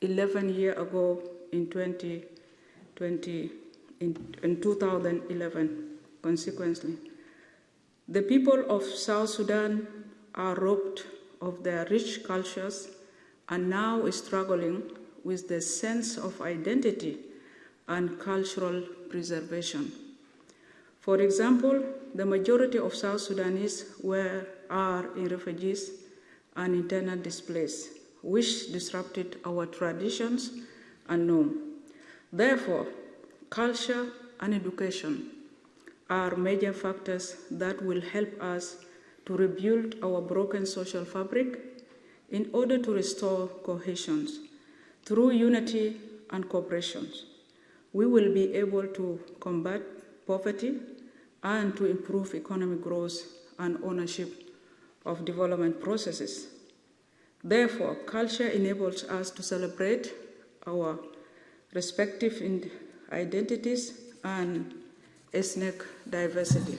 11 years ago in 2020, in, in 2011, consequently. The people of South Sudan are robbed of their rich cultures and now struggling with the sense of identity and cultural preservation. For example, the majority of South Sudanese were, are refugees and internal displaced, which disrupted our traditions and norm. Therefore, culture and education are major factors that will help us to rebuild our broken social fabric in order to restore cohesion through unity and cooperation. We will be able to combat poverty and to improve economic growth and ownership of development processes. Therefore, culture enables us to celebrate our respective identities and ethnic diversity.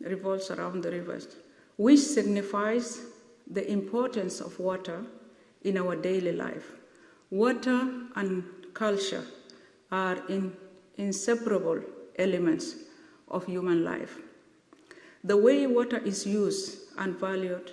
revolves around the rivers, which signifies the importance of water in our daily life. Water and culture are in inseparable elements of human life. The way water is used and valued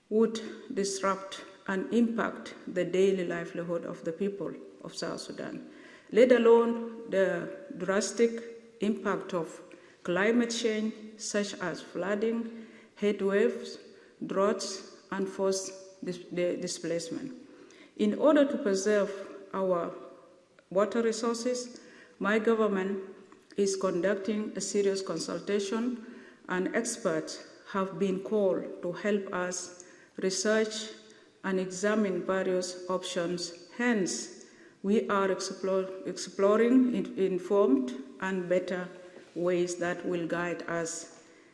would disrupt and impact the daily livelihood of the people of South Sudan, let alone the drastic impact of climate change, such as flooding, heat waves, droughts, and forced displacement. In order to preserve our water resources, my government is conducting a serious consultation and experts have been called to help us research and examine various options. Hence, we are explore, exploring informed and better ways that will guide us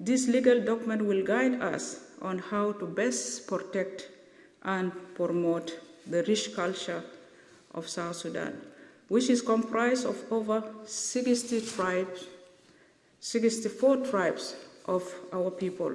This legal document will guide us on how to best protect and promote the rich culture of South Sudan, which is comprised of over 60 tribes, 64 tribes of our people.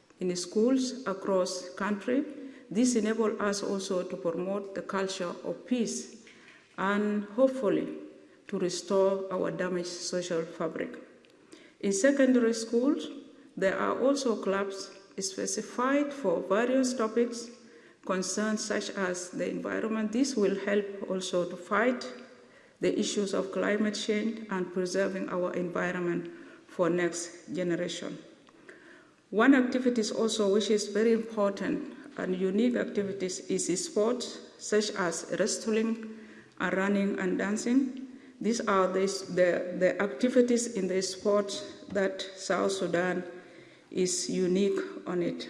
in schools across country. This enables us also to promote the culture of peace and hopefully to restore our damaged social fabric. In secondary schools, there are also clubs specified for various topics, concerns such as the environment. This will help also to fight the issues of climate change and preserving our environment for next generation. One activity also which is very important and unique activities is sports such as wrestling, are running and dancing. These are the, the, the activities in the sport that South Sudan is unique on it.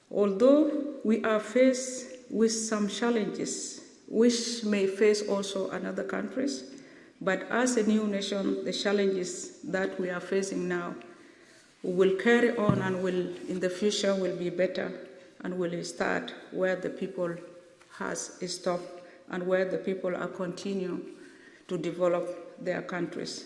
Although we are faced with some challenges, which may face also another countries, but as a new nation, the challenges that we are facing now will carry on and will, in the future, will be better and will start where the people has stopped and where the people are continue to develop their countries.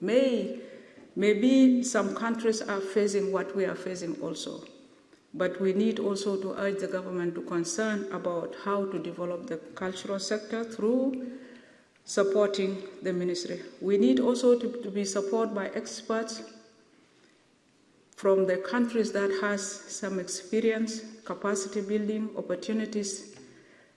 May, maybe some countries are facing what we are facing also. But we need also to urge the government to concern about how to develop the cultural sector through supporting the ministry. We need also to, to be supported by experts from the countries that has some experience, capacity building, opportunities.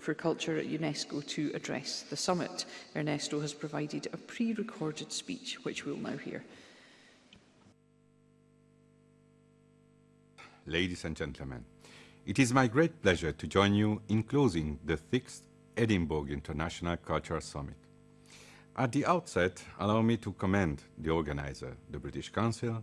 for Culture at UNESCO, to address the summit. Ernesto has provided a pre-recorded speech, which we'll now hear. Ladies and gentlemen, it is my great pleasure to join you in closing the sixth Edinburgh International Culture Summit. At the outset, allow me to commend the organizer, the British Council,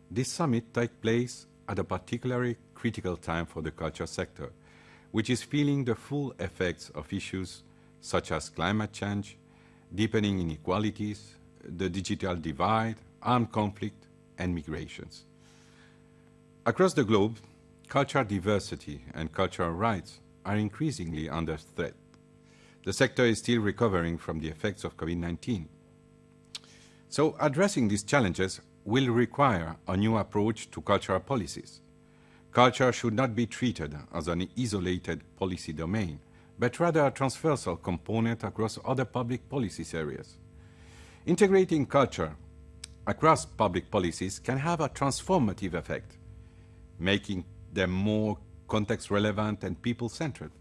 This summit takes place at a particularly critical time for the culture sector, which is feeling the full effects of issues such as climate change, deepening inequalities, the digital divide, armed conflict, and migrations. Across the globe, cultural diversity and cultural rights are increasingly under threat. The sector is still recovering from the effects of COVID-19. So addressing these challenges will require a new approach to cultural policies. Culture should not be treated as an isolated policy domain, but rather a transversal component across other public policies areas. Integrating culture across public policies can have a transformative effect, making them more context-relevant and people-centered.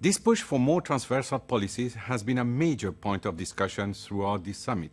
This push for more transversal policies has been a major point of discussion throughout this summit.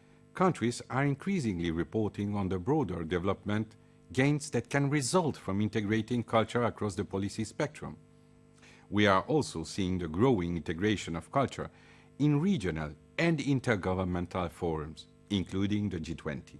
countries are increasingly reporting on the broader development gains that can result from integrating culture across the policy spectrum. We are also seeing the growing integration of culture in regional and intergovernmental forums, including the G20.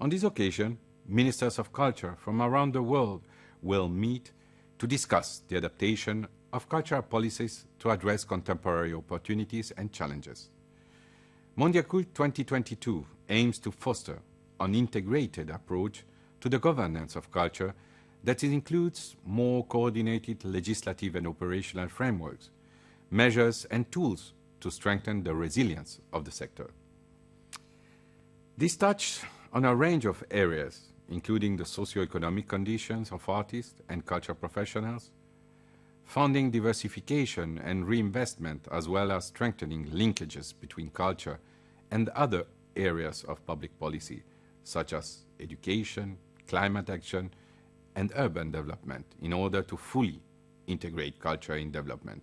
On this occasion, ministers of culture from around the world will meet to discuss the adaptation of cultural policies to address contemporary opportunities and challenges. Mondiacult 2022 aims to foster an integrated approach to the governance of culture that includes more coordinated legislative and operational frameworks, measures and tools to strengthen the resilience of the sector. This touches on a range of areas, including the socio-economic conditions of artists and culture professionals, funding diversification and reinvestment, as well as strengthening linkages between culture and other areas of public policy, such as education, climate action, and urban development in order to fully integrate culture in development.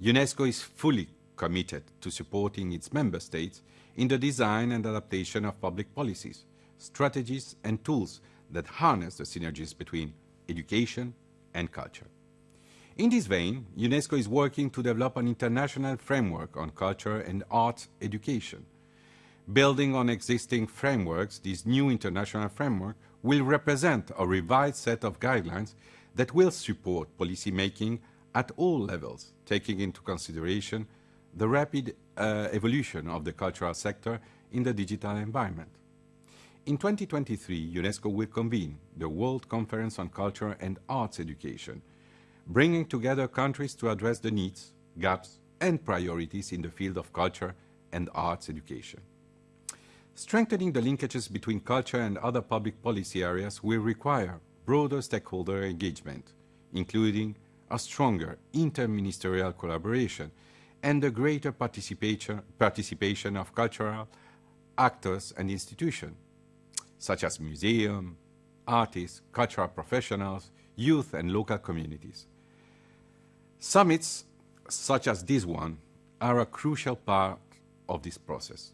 UNESCO is fully committed to supporting its member states in the design and adaptation of public policies, strategies and tools that harness the synergies between education and culture. In this vein, UNESCO is working to develop an international framework on culture and art education. Building on existing frameworks, this new international framework will represent a revised set of guidelines that will support policymaking at all levels, taking into consideration the rapid uh, evolution of the cultural sector in the digital environment. In 2023, UNESCO will convene the World Conference on Culture and Arts Education, bringing together countries to address the needs, gaps and priorities in the field of culture and arts education. Strengthening the linkages between culture and other public policy areas will require broader stakeholder engagement, including a stronger interministerial collaboration and the greater participation, participation of cultural actors and institutions, such as museums, artists, cultural professionals, youth and local communities. Summits such as this one are a crucial part of this process.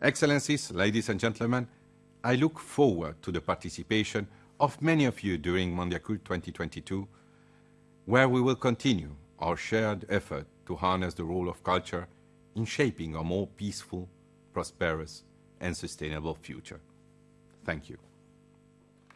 Excellencies, ladies and gentlemen, I look forward to the participation of many of you during Mondiacult 2022, where we will continue our shared effort to harness the role of culture in shaping a more peaceful, prosperous, and sustainable future. Thank you.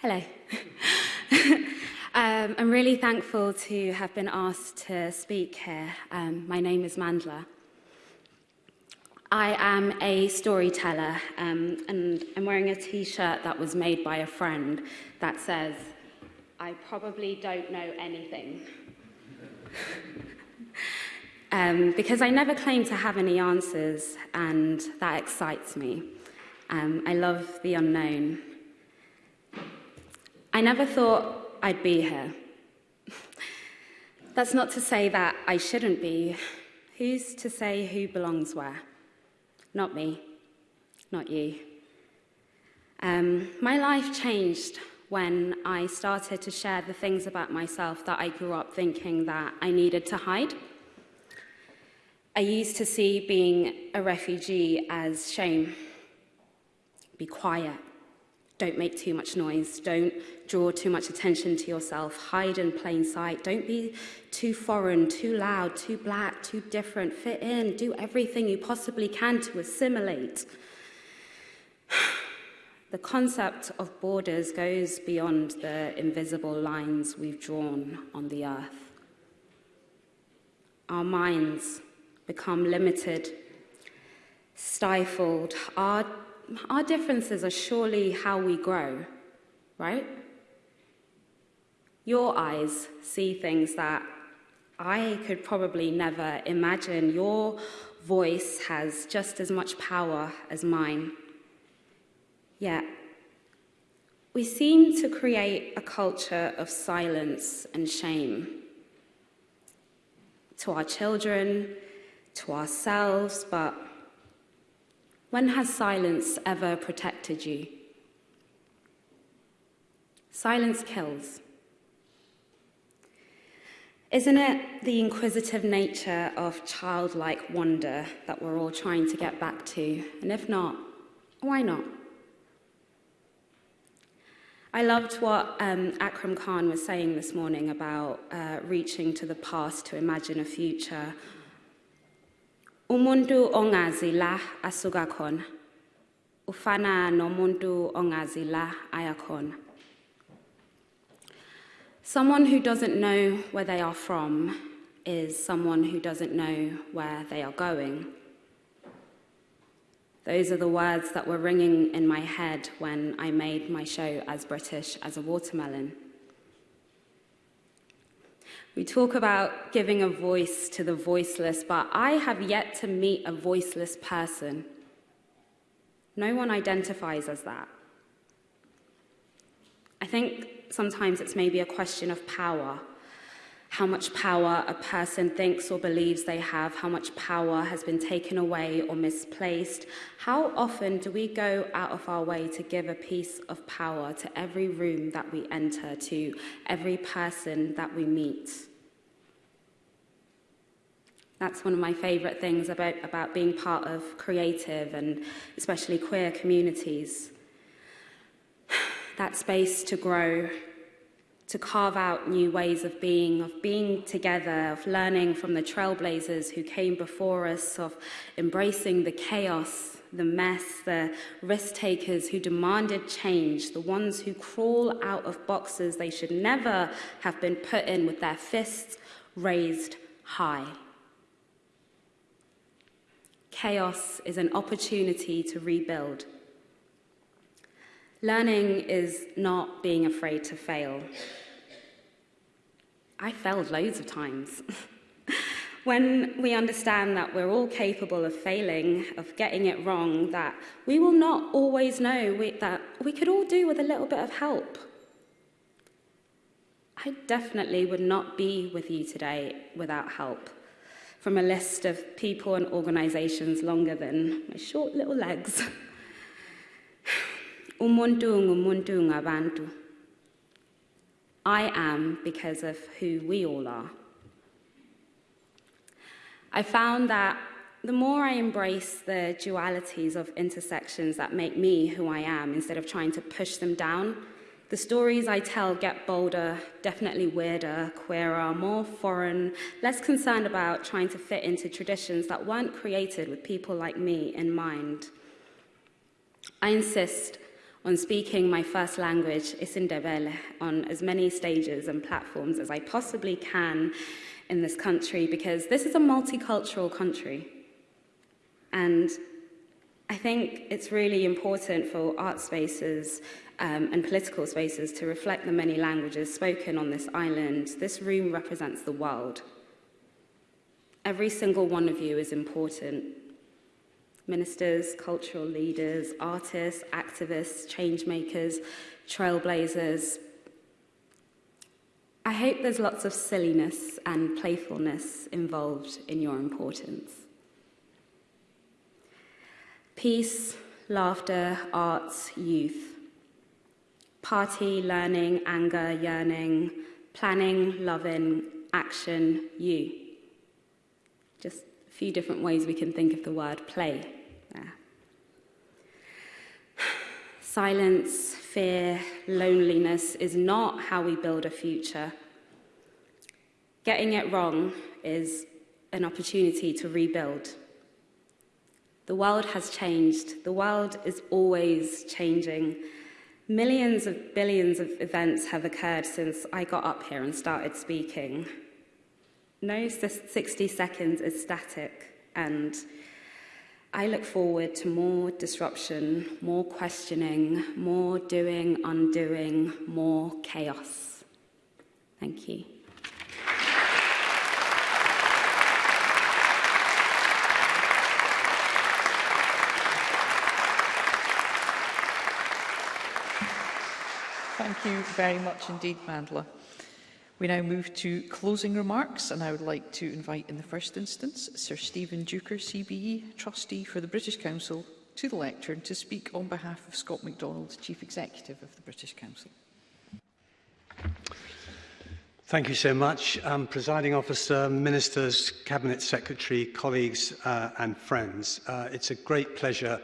Hello. um, I'm really thankful to have been asked to speak here. Um, my name is Mandla. I am a storyteller um, and I'm wearing a t-shirt that was made by a friend that says, I probably don't know anything. um, because I never claim to have any answers, and that excites me. Um, I love the unknown. I never thought I'd be here. That's not to say that I shouldn't be. Who's to say who belongs where? Not me, not you. Um, my life changed when I started to share the things about myself that I grew up thinking that I needed to hide. I used to see being a refugee as shame. Be quiet. Don't make too much noise. Don't draw too much attention to yourself. Hide in plain sight. Don't be too foreign, too loud, too black, too different. Fit in. Do everything you possibly can to assimilate. The concept of borders goes beyond the invisible lines we've drawn on the earth. Our minds become limited, stifled. Our, our differences are surely how we grow, right? Your eyes see things that I could probably never imagine. Your voice has just as much power as mine. Yet, we seem to create a culture of silence and shame to our children, to ourselves, but when has silence ever protected you? Silence kills. Isn't it the inquisitive nature of childlike wonder that we're all trying to get back to? And if not, why not? I loved what um, Akram Khan was saying this morning about uh, reaching to the past to imagine a future umuntu ongazi la asuka khona ufana nomuntu ongazi la aya khona someone who doesn't know where they are from is someone who doesn't know where they are going those are the words that were ringing in my head when I made my show as British as a watermelon. We talk about giving a voice to the voiceless, but I have yet to meet a voiceless person. No one identifies as that. I think sometimes it's maybe a question of power how much power a person thinks or believes they have, how much power has been taken away or misplaced. How often do we go out of our way to give a piece of power to every room that we enter, to every person that we meet? That's one of my favourite things about, about being part of creative and especially queer communities. that space to grow, to carve out new ways of being, of being together, of learning from the trailblazers who came before us, of embracing the chaos, the mess, the risk takers who demanded change, the ones who crawl out of boxes they should never have been put in with their fists raised high. Chaos is an opportunity to rebuild. Learning is not being afraid to fail. I failed loads of times. when we understand that we're all capable of failing, of getting it wrong, that we will not always know we, that we could all do with a little bit of help. I definitely would not be with you today without help from a list of people and organisations longer than my short little legs. Umuntu ngumuntu ngabantu. I am because of who we all are. I found that the more I embrace the dualities of intersections that make me who I am instead of trying to push them down, the stories I tell get bolder, definitely weirder, queerer, more foreign, less concerned about trying to fit into traditions that weren't created with people like me in mind. I insist on speaking my first language, Isindebele, on as many stages and platforms as I possibly can in this country because this is a multicultural country. And I think it's really important for art spaces um, and political spaces to reflect the many languages spoken on this island. This room represents the world. Every single one of you is important ministers, cultural leaders, artists, activists, change makers, trailblazers. I hope there's lots of silliness and playfulness involved in your importance. Peace, laughter, arts, youth. Party, learning, anger, yearning, planning, loving, action, you. Just a few different ways we can think of the word play. Silence, fear, loneliness is not how we build a future. Getting it wrong is an opportunity to rebuild. The world has changed. The world is always changing. Millions of billions of events have occurred since I got up here and started speaking. No 60 seconds is static, and I look forward to more disruption, more questioning, more doing, undoing, more chaos. Thank you. Thank you very much indeed, Mandla. We now move to closing remarks, and I would like to invite in the first instance Sir Stephen Duker, CBE, Trustee for the British Council, to the lectern to speak on behalf of Scott MacDonald, Chief Executive of the British Council. Thank you so much, um, Presiding Officer, Ministers, Cabinet Secretary, colleagues uh, and friends. Uh, it's a great pleasure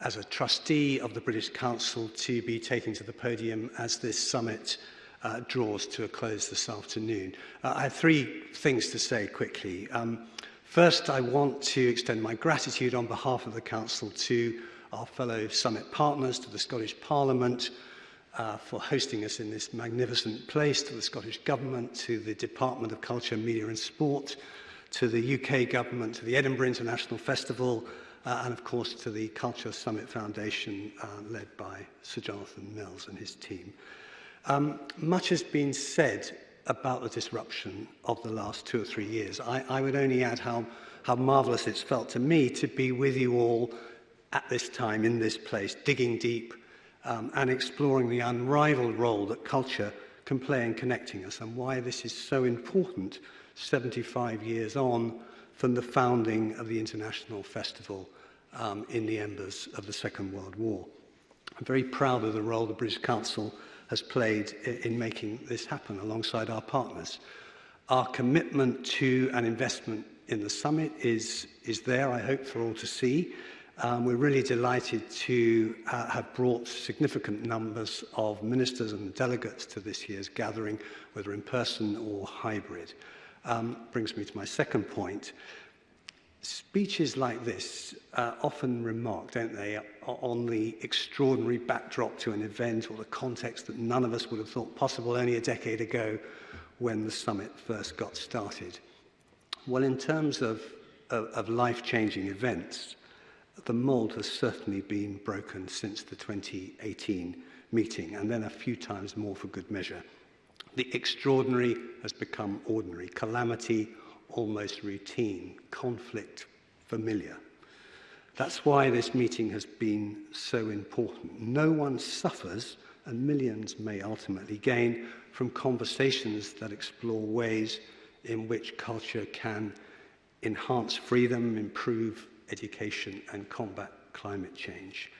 as a trustee of the British Council to be taken to the podium as this summit uh, draws to a close this afternoon. Uh, I have three things to say quickly. Um, first, I want to extend my gratitude on behalf of the Council to our fellow summit partners, to the Scottish Parliament, uh, for hosting us in this magnificent place, to the Scottish Government, to the Department of Culture, Media and Sport, to the UK Government, to the Edinburgh International Festival, uh, and of course to the Culture Summit Foundation uh, led by Sir Jonathan Mills and his team. Uh, Um, much has been said about the disruption of the last two or three years. I, I would only add how, how marvellous it's felt to me to be with you all at this time in this place, digging deep um, and exploring the unrivaled role that culture can play in connecting us and why this is so important 75 years on from the founding of the International Festival um, in the embers of the Second World War. I'm very proud of the role the British Council has played in making this happen alongside our partners. Our commitment to an investment in the summit is, is there, I hope, for all to see. Um, we're really delighted to uh, have brought significant numbers of ministers and delegates to this year's gathering, whether in person or hybrid. Um, brings me to my second point speeches like this are often remarked, don't they, on the extraordinary backdrop to an event or the context that none of us would have thought possible only a decade ago when the summit first got started. Well, in terms of, of, of life-changing events, the mould has certainly been broken since the 2018 meeting, and then a few times more for good measure. The extraordinary has become ordinary. Calamity, almost routine, conflict familiar. That's why this meeting has been so important. No one suffers and millions may ultimately gain from conversations that explore ways in which culture can enhance freedom, improve education and combat climate change.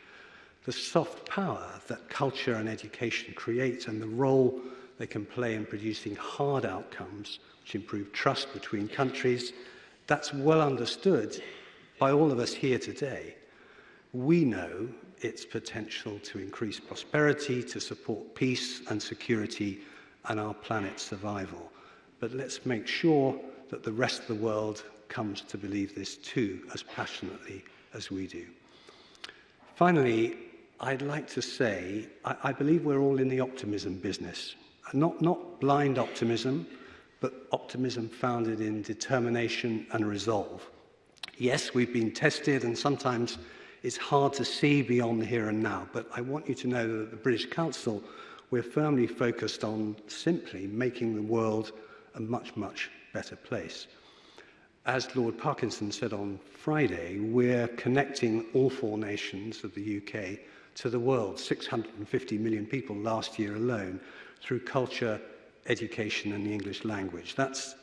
The soft power that culture and education create and the role they can play in producing hard outcomes which improve trust between countries. That's well understood by all of us here today. We know its potential to increase prosperity, to support peace and security and our planet's survival. But let's make sure that the rest of the world comes to believe this too as passionately as we do. Finally, I'd like to say I, I believe we're all in the optimism business not, not blind optimism, but optimism founded in determination and resolve. Yes, we've been tested and sometimes it's hard to see beyond the here and now, but I want you to know that the British Council, we're firmly focused on simply making the world a much, much better place. As Lord Parkinson said on Friday, we're connecting all four nations of the UK to the world, 650 million people last year alone, through culture, education and the English language. That's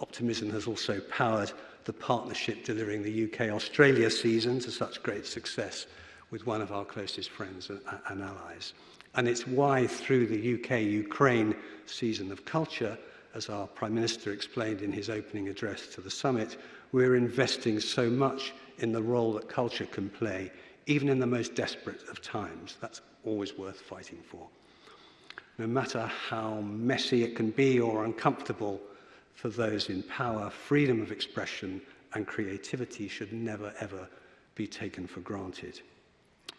Optimism has also powered the partnership delivering the UK-Australia season to such great success with one of our closest friends and, and allies. And it's why through the UK-Ukraine season of culture, as our Prime Minister explained in his opening address to the summit, we're investing so much in the role that culture can play, even in the most desperate of times. That's always worth fighting for. No matter how messy it can be or uncomfortable, for those in power, freedom of expression and creativity should never ever be taken for granted.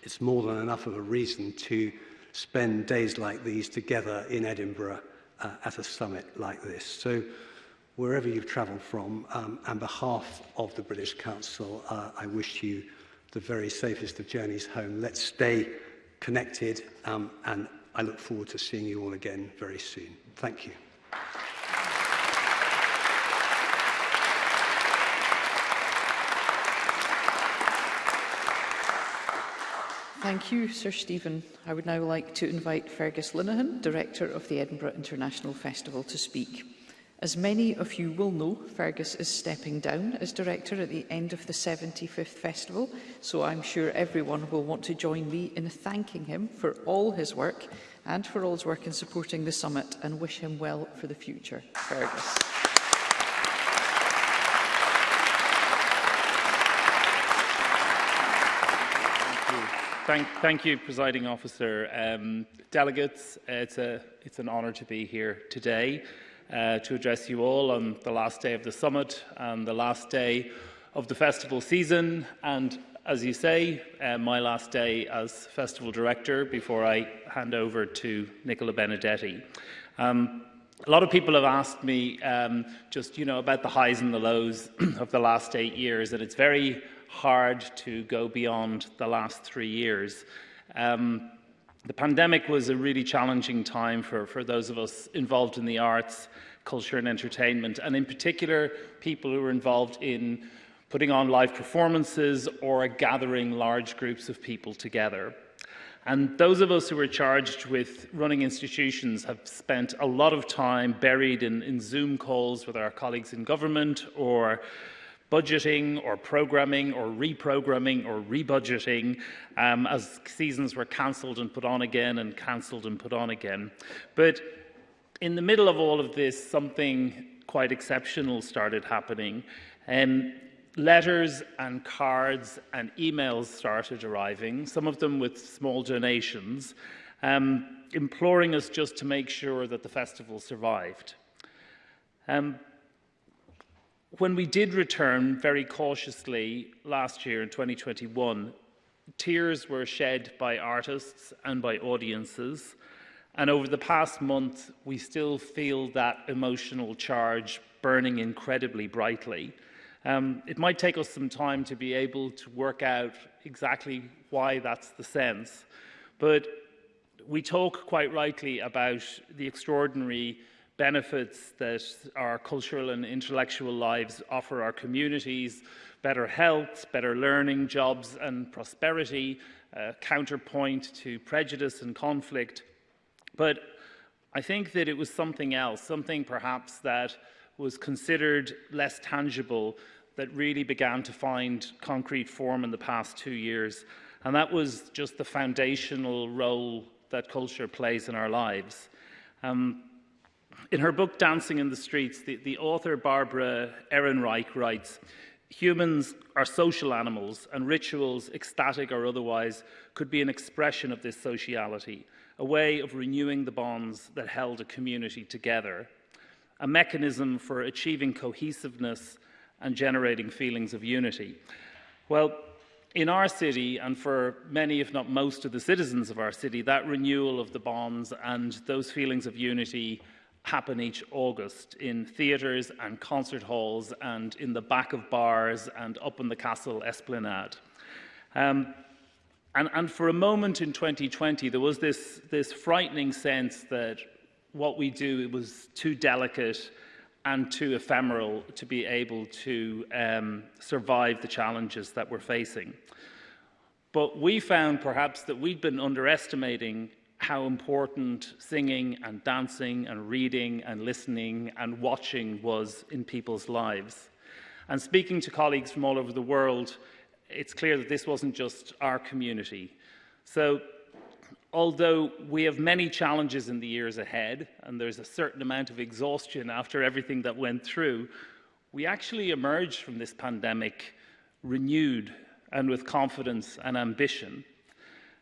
It's more than enough of a reason to spend days like these together in Edinburgh uh, at a summit like this. So wherever you've travelled from, um, on behalf of the British Council, uh, I wish you the very safest of journeys home. Let's stay connected um, and I look forward to seeing you all again very soon. Thank you. Thank you, Sir Stephen. I would now like to invite Fergus Linehan, Director of the Edinburgh International Festival, to speak. As many of you will know, Fergus is stepping down as Director at the end of the 75th Festival, so I'm sure everyone will want to join me in thanking him for all his work and for all his work in supporting the summit and wish him well for the future. Fergus. Thank, thank you, Presiding Officer. Um, delegates, it's, a, it's an honour to be here today uh, to address you all on the last day of the summit and the last day of the festival season and as you say, uh, my last day as festival director before I hand over to Nicola Benedetti. Um, a lot of people have asked me um, just, you know, about the highs and the lows of the last eight years, and it's very hard to go beyond the last three years. Um, the pandemic was a really challenging time for, for those of us involved in the arts, culture and entertainment, and in particular, people who were involved in putting on live performances or gathering large groups of people together. And those of us who are charged with running institutions have spent a lot of time buried in, in Zoom calls with our colleagues in government or budgeting or programming or reprogramming or rebudgeting um, as seasons were cancelled and put on again and cancelled and put on again. But in the middle of all of this, something quite exceptional started happening. Um, letters and cards and emails started arriving, some of them with small donations, um, imploring us just to make sure that the festival survived. Um, when we did return very cautiously last year in 2021, tears were shed by artists and by audiences. And over the past month, we still feel that emotional charge burning incredibly brightly. Um, it might take us some time to be able to work out exactly why that's the sense, but we talk quite rightly about the extraordinary benefits that our cultural and intellectual lives offer our communities, better health, better learning, jobs and prosperity, a counterpoint to prejudice and conflict. But I think that it was something else, something perhaps that was considered less tangible that really began to find concrete form in the past two years. And that was just the foundational role that culture plays in our lives. Um, in her book, Dancing in the Streets, the, the author Barbara Ehrenreich writes, Humans are social animals, and rituals, ecstatic or otherwise, could be an expression of this sociality, a way of renewing the bonds that held a community together, a mechanism for achieving cohesiveness and generating feelings of unity. Well, in our city, and for many, if not most, of the citizens of our city, that renewal of the bonds and those feelings of unity happen each August in theatres and concert halls and in the back of bars and up on the castle esplanade. Um, and, and for a moment in 2020, there was this, this frightening sense that what we do it was too delicate and too ephemeral to be able to um, survive the challenges that we're facing. But we found perhaps that we'd been underestimating how important singing and dancing and reading and listening and watching was in people's lives. And speaking to colleagues from all over the world, it's clear that this wasn't just our community. So although we have many challenges in the years ahead, and there's a certain amount of exhaustion after everything that went through, we actually emerged from this pandemic renewed and with confidence and ambition.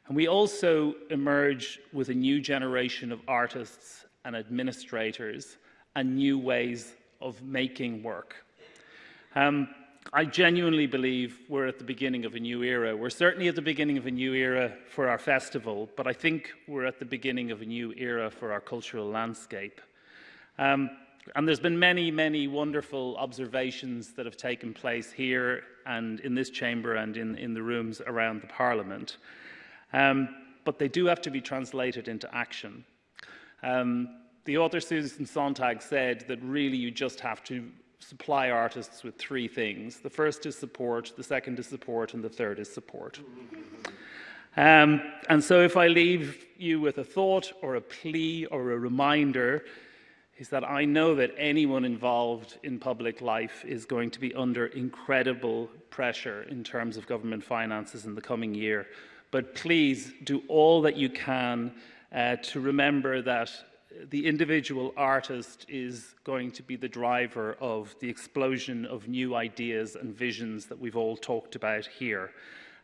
And we also emerge with a new generation of artists and administrators and new ways of making work. Um, I genuinely believe we're at the beginning of a new era. We're certainly at the beginning of a new era for our festival, but I think we're at the beginning of a new era for our cultural landscape. Um, and there's been many, many wonderful observations that have taken place here and in this chamber and in, in the rooms around the Parliament. Um, but they do have to be translated into action. Um, the author Susan Sontag said that really you just have to supply artists with three things. The first is support, the second is support, and the third is support. Um, and so if I leave you with a thought or a plea or a reminder, is that I know that anyone involved in public life is going to be under incredible pressure in terms of government finances in the coming year but please do all that you can uh, to remember that the individual artist is going to be the driver of the explosion of new ideas and visions that we've all talked about here.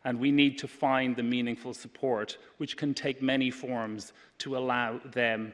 And we need to find the meaningful support, which can take many forms, to allow them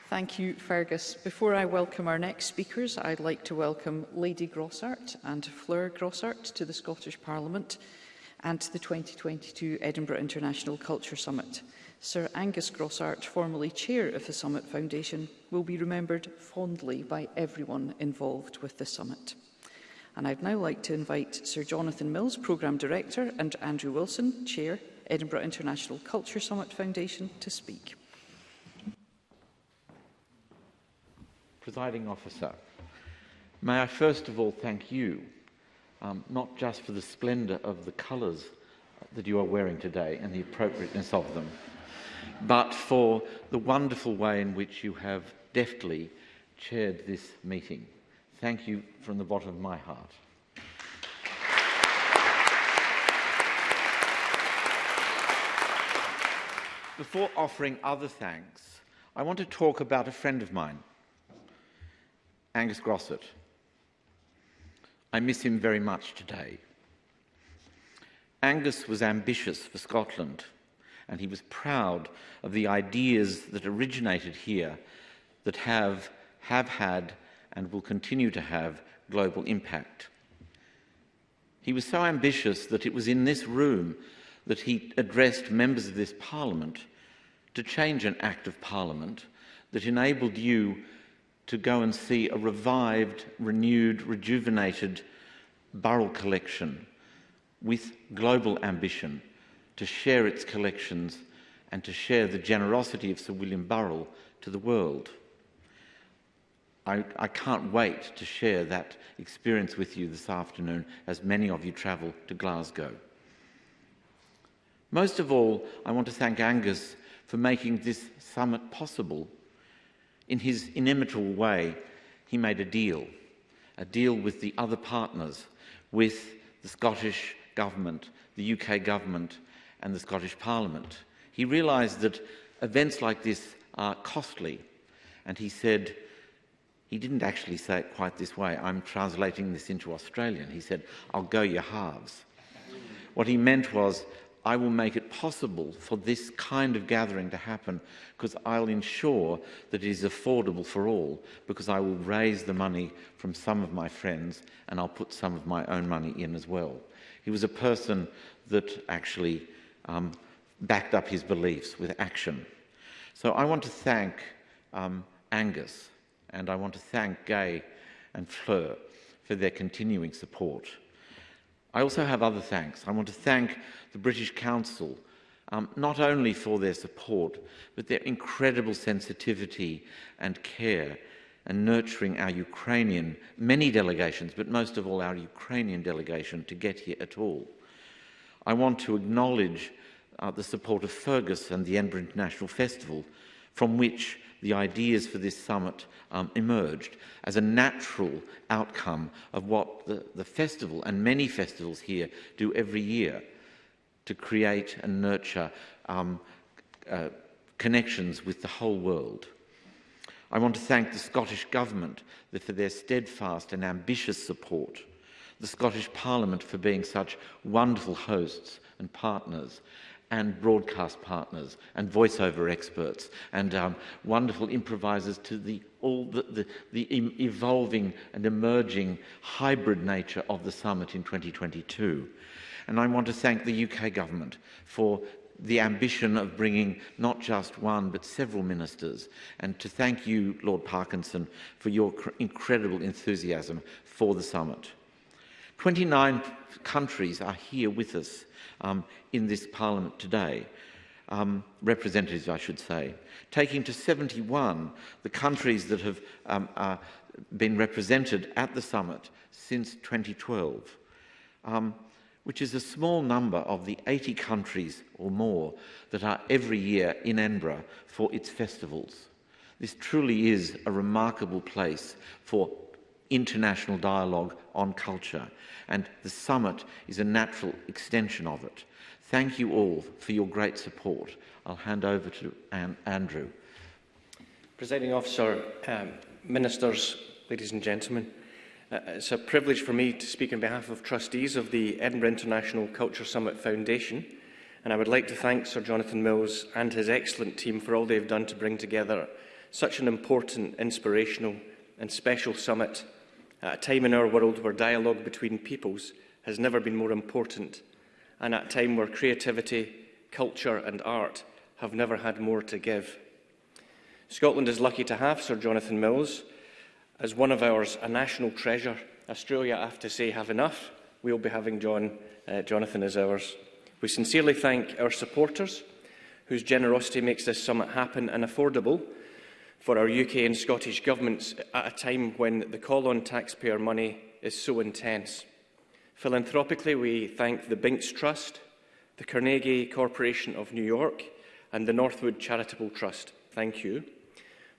Thank you, Fergus. Before I welcome our next speakers, I'd like to welcome Lady Grossart and Fleur Grossart to the Scottish Parliament and to the 2022 Edinburgh International Culture Summit. Sir Angus Grossart, formerly chair of the Summit Foundation, will be remembered fondly by everyone involved with the summit. And I'd now like to invite Sir Jonathan Mills, Programme Director, and Andrew Wilson, Chair, Edinburgh International Culture Summit Foundation, to speak. Presiding Officer, may I first of all thank you, um, not just for the splendour of the colours that you are wearing today and the appropriateness of them, but for the wonderful way in which you have deftly chaired this meeting. Thank you from the bottom of my heart. Before offering other thanks, I want to talk about a friend of mine, Angus Grosset. I miss him very much today. Angus was ambitious for Scotland and he was proud of the ideas that originated here that have, have had and will continue to have global impact. He was so ambitious that it was in this room that he addressed members of this parliament to change an act of parliament that enabled you to go and see a revived, renewed, rejuvenated borough collection with global ambition to share its collections and to share the generosity of Sir William Burrell to the world. I, I, can't wait to share that experience with you this afternoon as many of you travel to Glasgow. Most of all, I want to thank Angus for making this summit possible. In his inimitable way, he made a deal, a deal with the other partners, with the Scottish Government, the UK Government, and the Scottish Parliament. He realised that events like this are costly, and he said, he didn't actually say it quite this way, I'm translating this into Australian. He said, I'll go your halves. What he meant was, I will make it possible for this kind of gathering to happen because I'll ensure that it is affordable for all because I will raise the money from some of my friends and I'll put some of my own money in as well. He was a person that actually um, backed up his beliefs with action. So I want to thank um, Angus and I want to thank Gay and Fleur for their continuing support. I also have other thanks. I want to thank the British Council, um, not only for their support, but their incredible sensitivity and care and nurturing our Ukrainian, many delegations, but most of all our Ukrainian delegation to get here at all. I want to acknowledge uh, the support of Fergus and the Edinburgh International Festival, from which the ideas for this summit um, emerged as a natural outcome of what the, the festival and many festivals here do every year to create and nurture um, uh, connections with the whole world. I want to thank the Scottish Government for their steadfast and ambitious support the Scottish Parliament for being such wonderful hosts and partners and broadcast partners and voiceover experts and um, wonderful improvisers to the all the, the, the, evolving and emerging hybrid nature of the summit in 2022. And I want to thank the UK government for the ambition of bringing not just one but several ministers and to thank you, Lord Parkinson, for your incredible enthusiasm for the summit. 29 countries are here with us um, in this parliament today, um, representatives I should say, taking to 71 the countries that have um, uh, been represented at the summit since 2012, um, which is a small number of the 80 countries or more that are every year in Edinburgh for its festivals. This truly is a remarkable place for international dialogue on culture, and the summit is a natural extension of it. Thank you all for your great support. I'll hand over to An Andrew. Presiding Officer, um, Ministers, ladies and gentlemen, uh, uh it's a privilege for me to speak on behalf of trustees of the Edinburgh International Culture Summit Foundation, and I would like to thank Sir Jonathan Mills and his excellent team for all they've done to bring together such an important, inspirational and special summit at a time in our world where dialogue between peoples has never been more important, and at a time where creativity, culture and art have never had more to give. Scotland is lucky to have Sir Jonathan Mills as one of ours, a national treasure. Australia, I have to say, have enough. We'll be having John, uh, Jonathan as ours. We sincerely thank our supporters, whose generosity makes this summit happen and affordable, for our UK and Scottish governments at a time when the call on taxpayer money is so intense. Philanthropically, we thank the Binks Trust, the Carnegie Corporation of New York and the Northwood Charitable Trust. Thank you.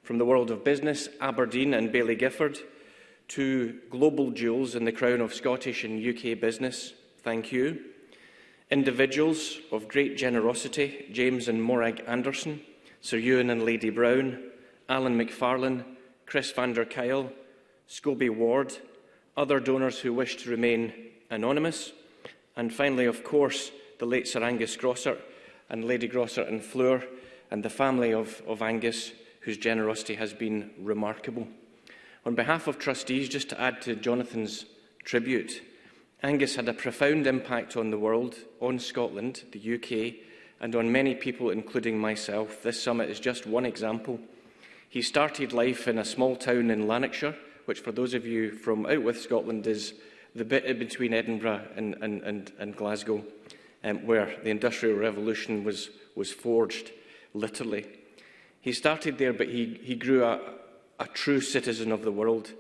From the world of business, Aberdeen and Bailey Gifford, to global jewels in the crown of Scottish and UK business. Thank you. Individuals of great generosity, James and Morag Anderson, Sir Ewan and Lady Brown, Alan McFarlane, Chris van der Kyle, Scobie Ward, other donors who wish to remain anonymous, and finally, of course, the late Sir Angus Grossart and Lady Grossart and Fleur and the family of, of Angus, whose generosity has been remarkable. On behalf of trustees, just to add to Jonathan's tribute, Angus had a profound impact on the world, on Scotland, the UK, and on many people, including myself. This summit is just one example He started life in a small town in Lanarkshire, which for those of you from out with Scotland is the bit between Edinburgh and, and, and, and Glasgow, um, where the Industrial Revolution was, was forged, literally. He started there, but he, he grew a, a true citizen of the world.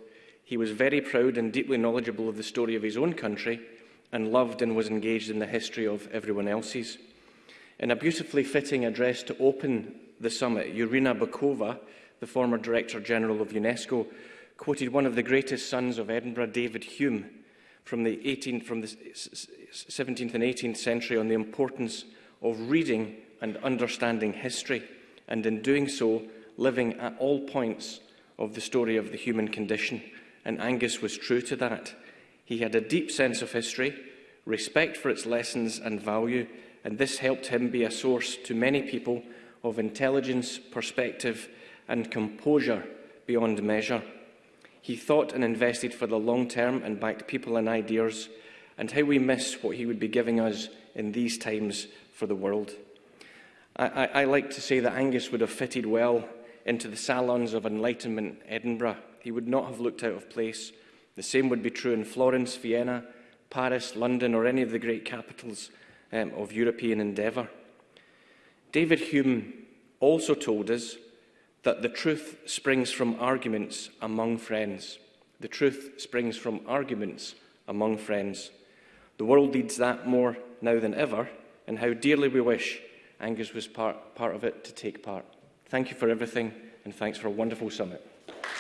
He was very proud and deeply knowledgeable of the story of his own country and loved and was engaged in the history of everyone else's. In a beautifully fitting address to open the summit, Yurina Bakova, the former Director General of UNESCO, quoted one of the greatest sons of Edinburgh, David Hume, from the, 18 from the 17th and 18th century on the importance of reading and understanding history, and in doing so, living at all points of the story of the human condition. And Angus was true to that. He had a deep sense of history, respect for its lessons and value, and this helped him be a source to many people of intelligence, perspective and composure beyond measure. He thought and invested for the long term and backed people and ideas, and how we miss what he would be giving us in these times for the world. I, I, I like to say that Angus would have fitted well into the salons of Enlightenment Edinburgh. He would not have looked out of place. The same would be true in Florence, Vienna, Paris, London, or any of the great capitals um, of European endeavour. David Hume also told us that the truth springs from arguments among friends. The truth springs from arguments among friends. The world needs that more now than ever, and how dearly we wish Angus was part, part of it to take part. Thank you for everything, and thanks for a wonderful summit.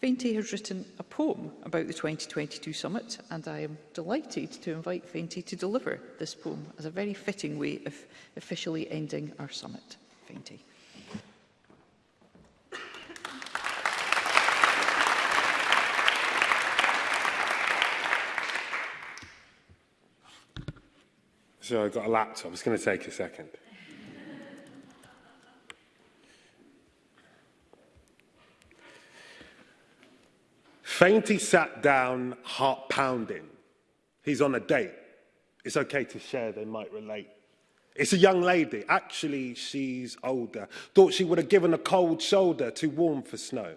Feinty has written a poem about the 2022 summit, and I am delighted to invite Feinty to deliver this poem as a very fitting way of officially ending our summit. Feinty. So I've got a laptop. It's going to take a second. Fainty sat down, heart pounding. He's on a date. It's okay to share, they might relate. It's a young lady. Actually, she's older. Thought she would have given a cold shoulder, too warm for snow.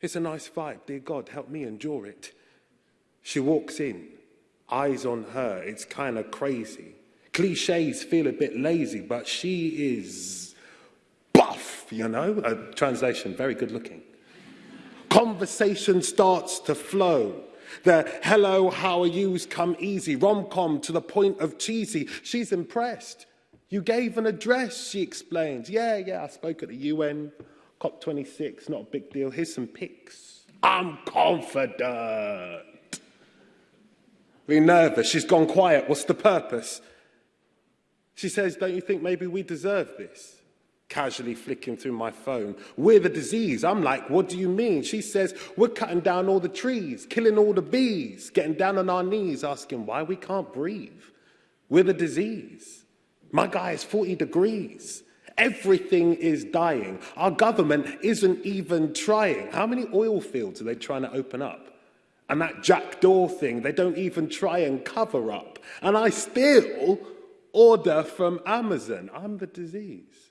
It's a nice vibe, dear God, help me endure it. She walks in, eyes on her, it's kind of crazy. Cliches feel a bit lazy, but she is you know? a translation, very good looking. Conversation starts to flow. The hello, how are yous come easy, rom-com to the point of cheesy. She's impressed. You gave an address, she explains. Yeah, yeah, I spoke at the UN, COP26, not a big deal. Here's some pics. I'm confident. Really nervous. She's gone quiet. What's the purpose? She says, don't you think maybe we deserve this? casually flicking through my phone. We're the disease. I'm like, what do you mean? She says, we're cutting down all the trees, killing all the bees, getting down on our knees, asking why we can't breathe. We're the disease. My guy is 40 degrees. Everything is dying. Our government isn't even trying. How many oil fields are they trying to open up? And that jackdaw thing, they don't even try and cover up. And I still order from Amazon. I'm the disease.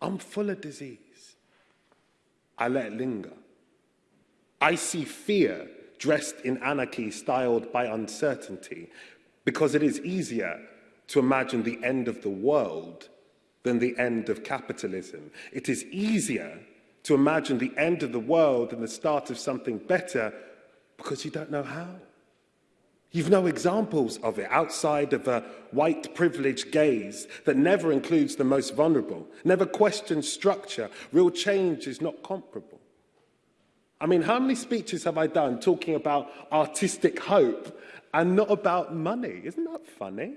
I'm full of disease. I let it linger. I see fear dressed in anarchy, styled by uncertainty. because it is easier to imagine the end of the world than the end of capitalism. It is easier to imagine the end of the world than the start of something better because you don't know how. You've no examples of it outside of a white privileged gaze that never includes the most vulnerable, never questions structure. Real change is not comparable. I mean, how many speeches have I done talking about artistic hope and not about money. Isn't that funny?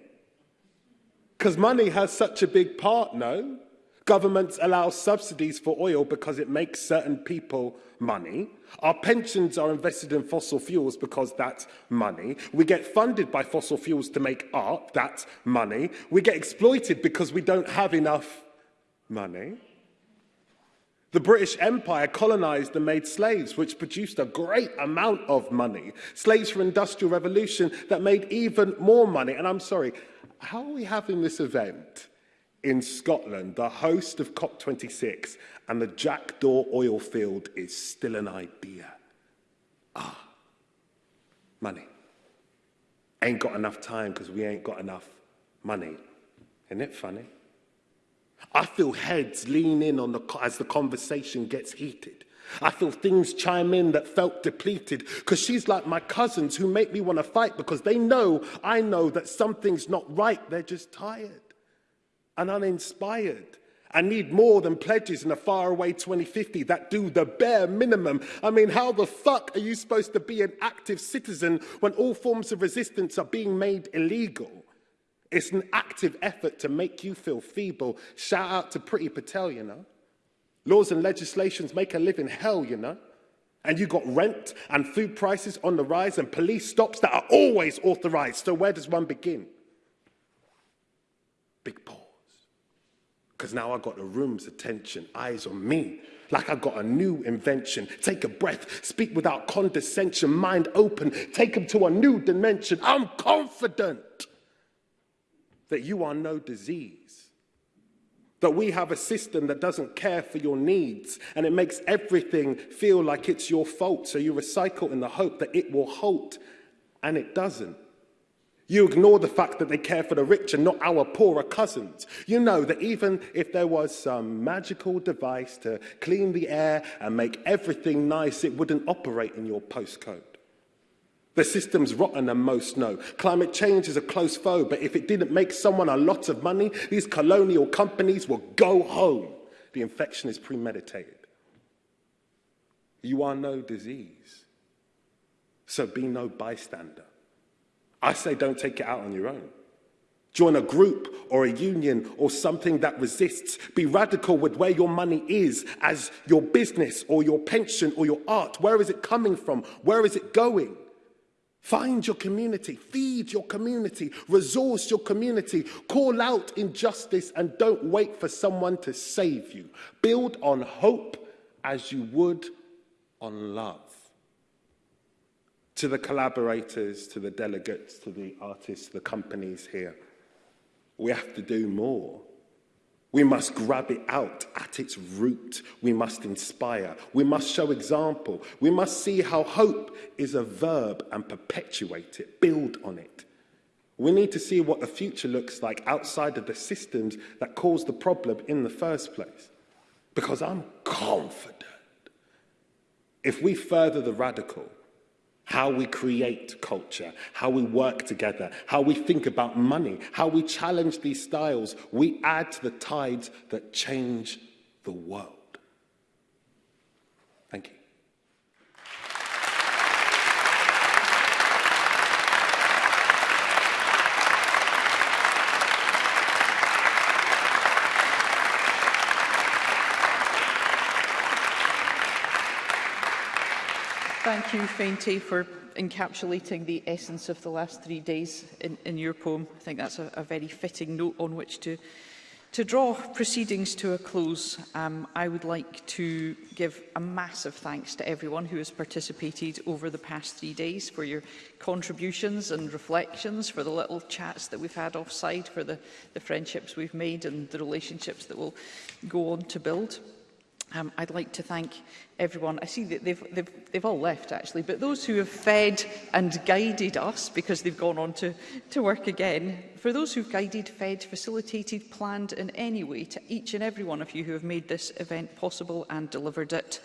Because money has such a big part, no? Governments allow subsidies for oil because it makes certain people money. Our pensions are invested in fossil fuels because that's money. We get funded by fossil fuels to make art, that's money. We get exploited because we don't have enough money. The British Empire colonized and made slaves, which produced a great amount of money. Slaves from Industrial Revolution that made even more money. And I'm sorry, how are we having this event in Scotland, the host of COP26, and the Jackdaw oil field is still an idea? Ah, money. Ain't got enough time because we ain't got enough money. Isn't it funny? I feel heads lean in on the, as the conversation gets heated. I feel things chime in that felt depleted because she's like my cousins who make me want to fight because they know, I know that something's not right. They're just tired and uninspired. I need more than pledges in a faraway 2050 that do the bare minimum. I mean, how the fuck are you supposed to be an active citizen when all forms of resistance are being made illegal? It's an active effort to make you feel feeble. Shout out to Pretty Patel, you know. Laws and legislations make a living hell, you know. And you got rent and food prices on the rise and police stops that are always authorized. So where does one begin? Big pause. Because now I got the room's attention, eyes on me, like I got a new invention. Take a breath, speak without condescension, mind open, take them to a new dimension. I'm confident that you are no disease, that we have a system that doesn't care for your needs and it makes everything feel like it's your fault. So you recycle in the hope that it will halt and it doesn't. You ignore the fact that they care for the rich and not our poorer cousins. You know that even if there was some magical device to clean the air and make everything nice, it wouldn't operate in your postcode. The system's rotten and most know. Climate change is a close foe, but if it didn't make someone a lot of money, these colonial companies will go home. The infection is premeditated. You are no disease, so be no bystander. I say don't take it out on your own. Join a group or a union or something that resists. Be radical with where your money is as your business or your pension or your art. Where is it coming from? Where is it going? Find your community, feed your community, resource your community, call out injustice and don't wait for someone to save you. Build on hope as you would on love. To the collaborators, to the delegates, to the artists, the companies here, we have to do more. We must grab it out at its root. We must inspire. We must show example. We must see how hope is a verb and perpetuate it, build on it. We need to see what the future looks like outside of the systems that caused the problem in the first place. Because I'm confident if we further the radical, how we create culture, how we work together, how we think about money, how we challenge these styles. We add to the tides that change the world. Thank you, Fainty, for encapsulating the essence of the last three days in, in your poem. I think that's a, a very fitting note on which to, to draw proceedings to a close. Um, I would like to give a massive thanks to everyone who has participated over the past three days for your contributions and reflections, for the little chats that we've had offside, for the, the friendships we've made and the relationships that will go on to build. Um, I'd like to thank everyone. I see that they've, they've, they've all left actually, but those who have fed and guided us because they've gone on to, to work again, for those who've guided, fed, facilitated, planned in any way, to each and every one of you who have made this event possible and delivered it.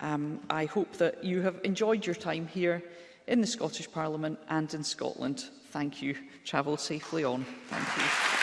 Um, I hope that you have enjoyed your time here in the Scottish Parliament and in Scotland. Thank you. Travel safely on. Thank you.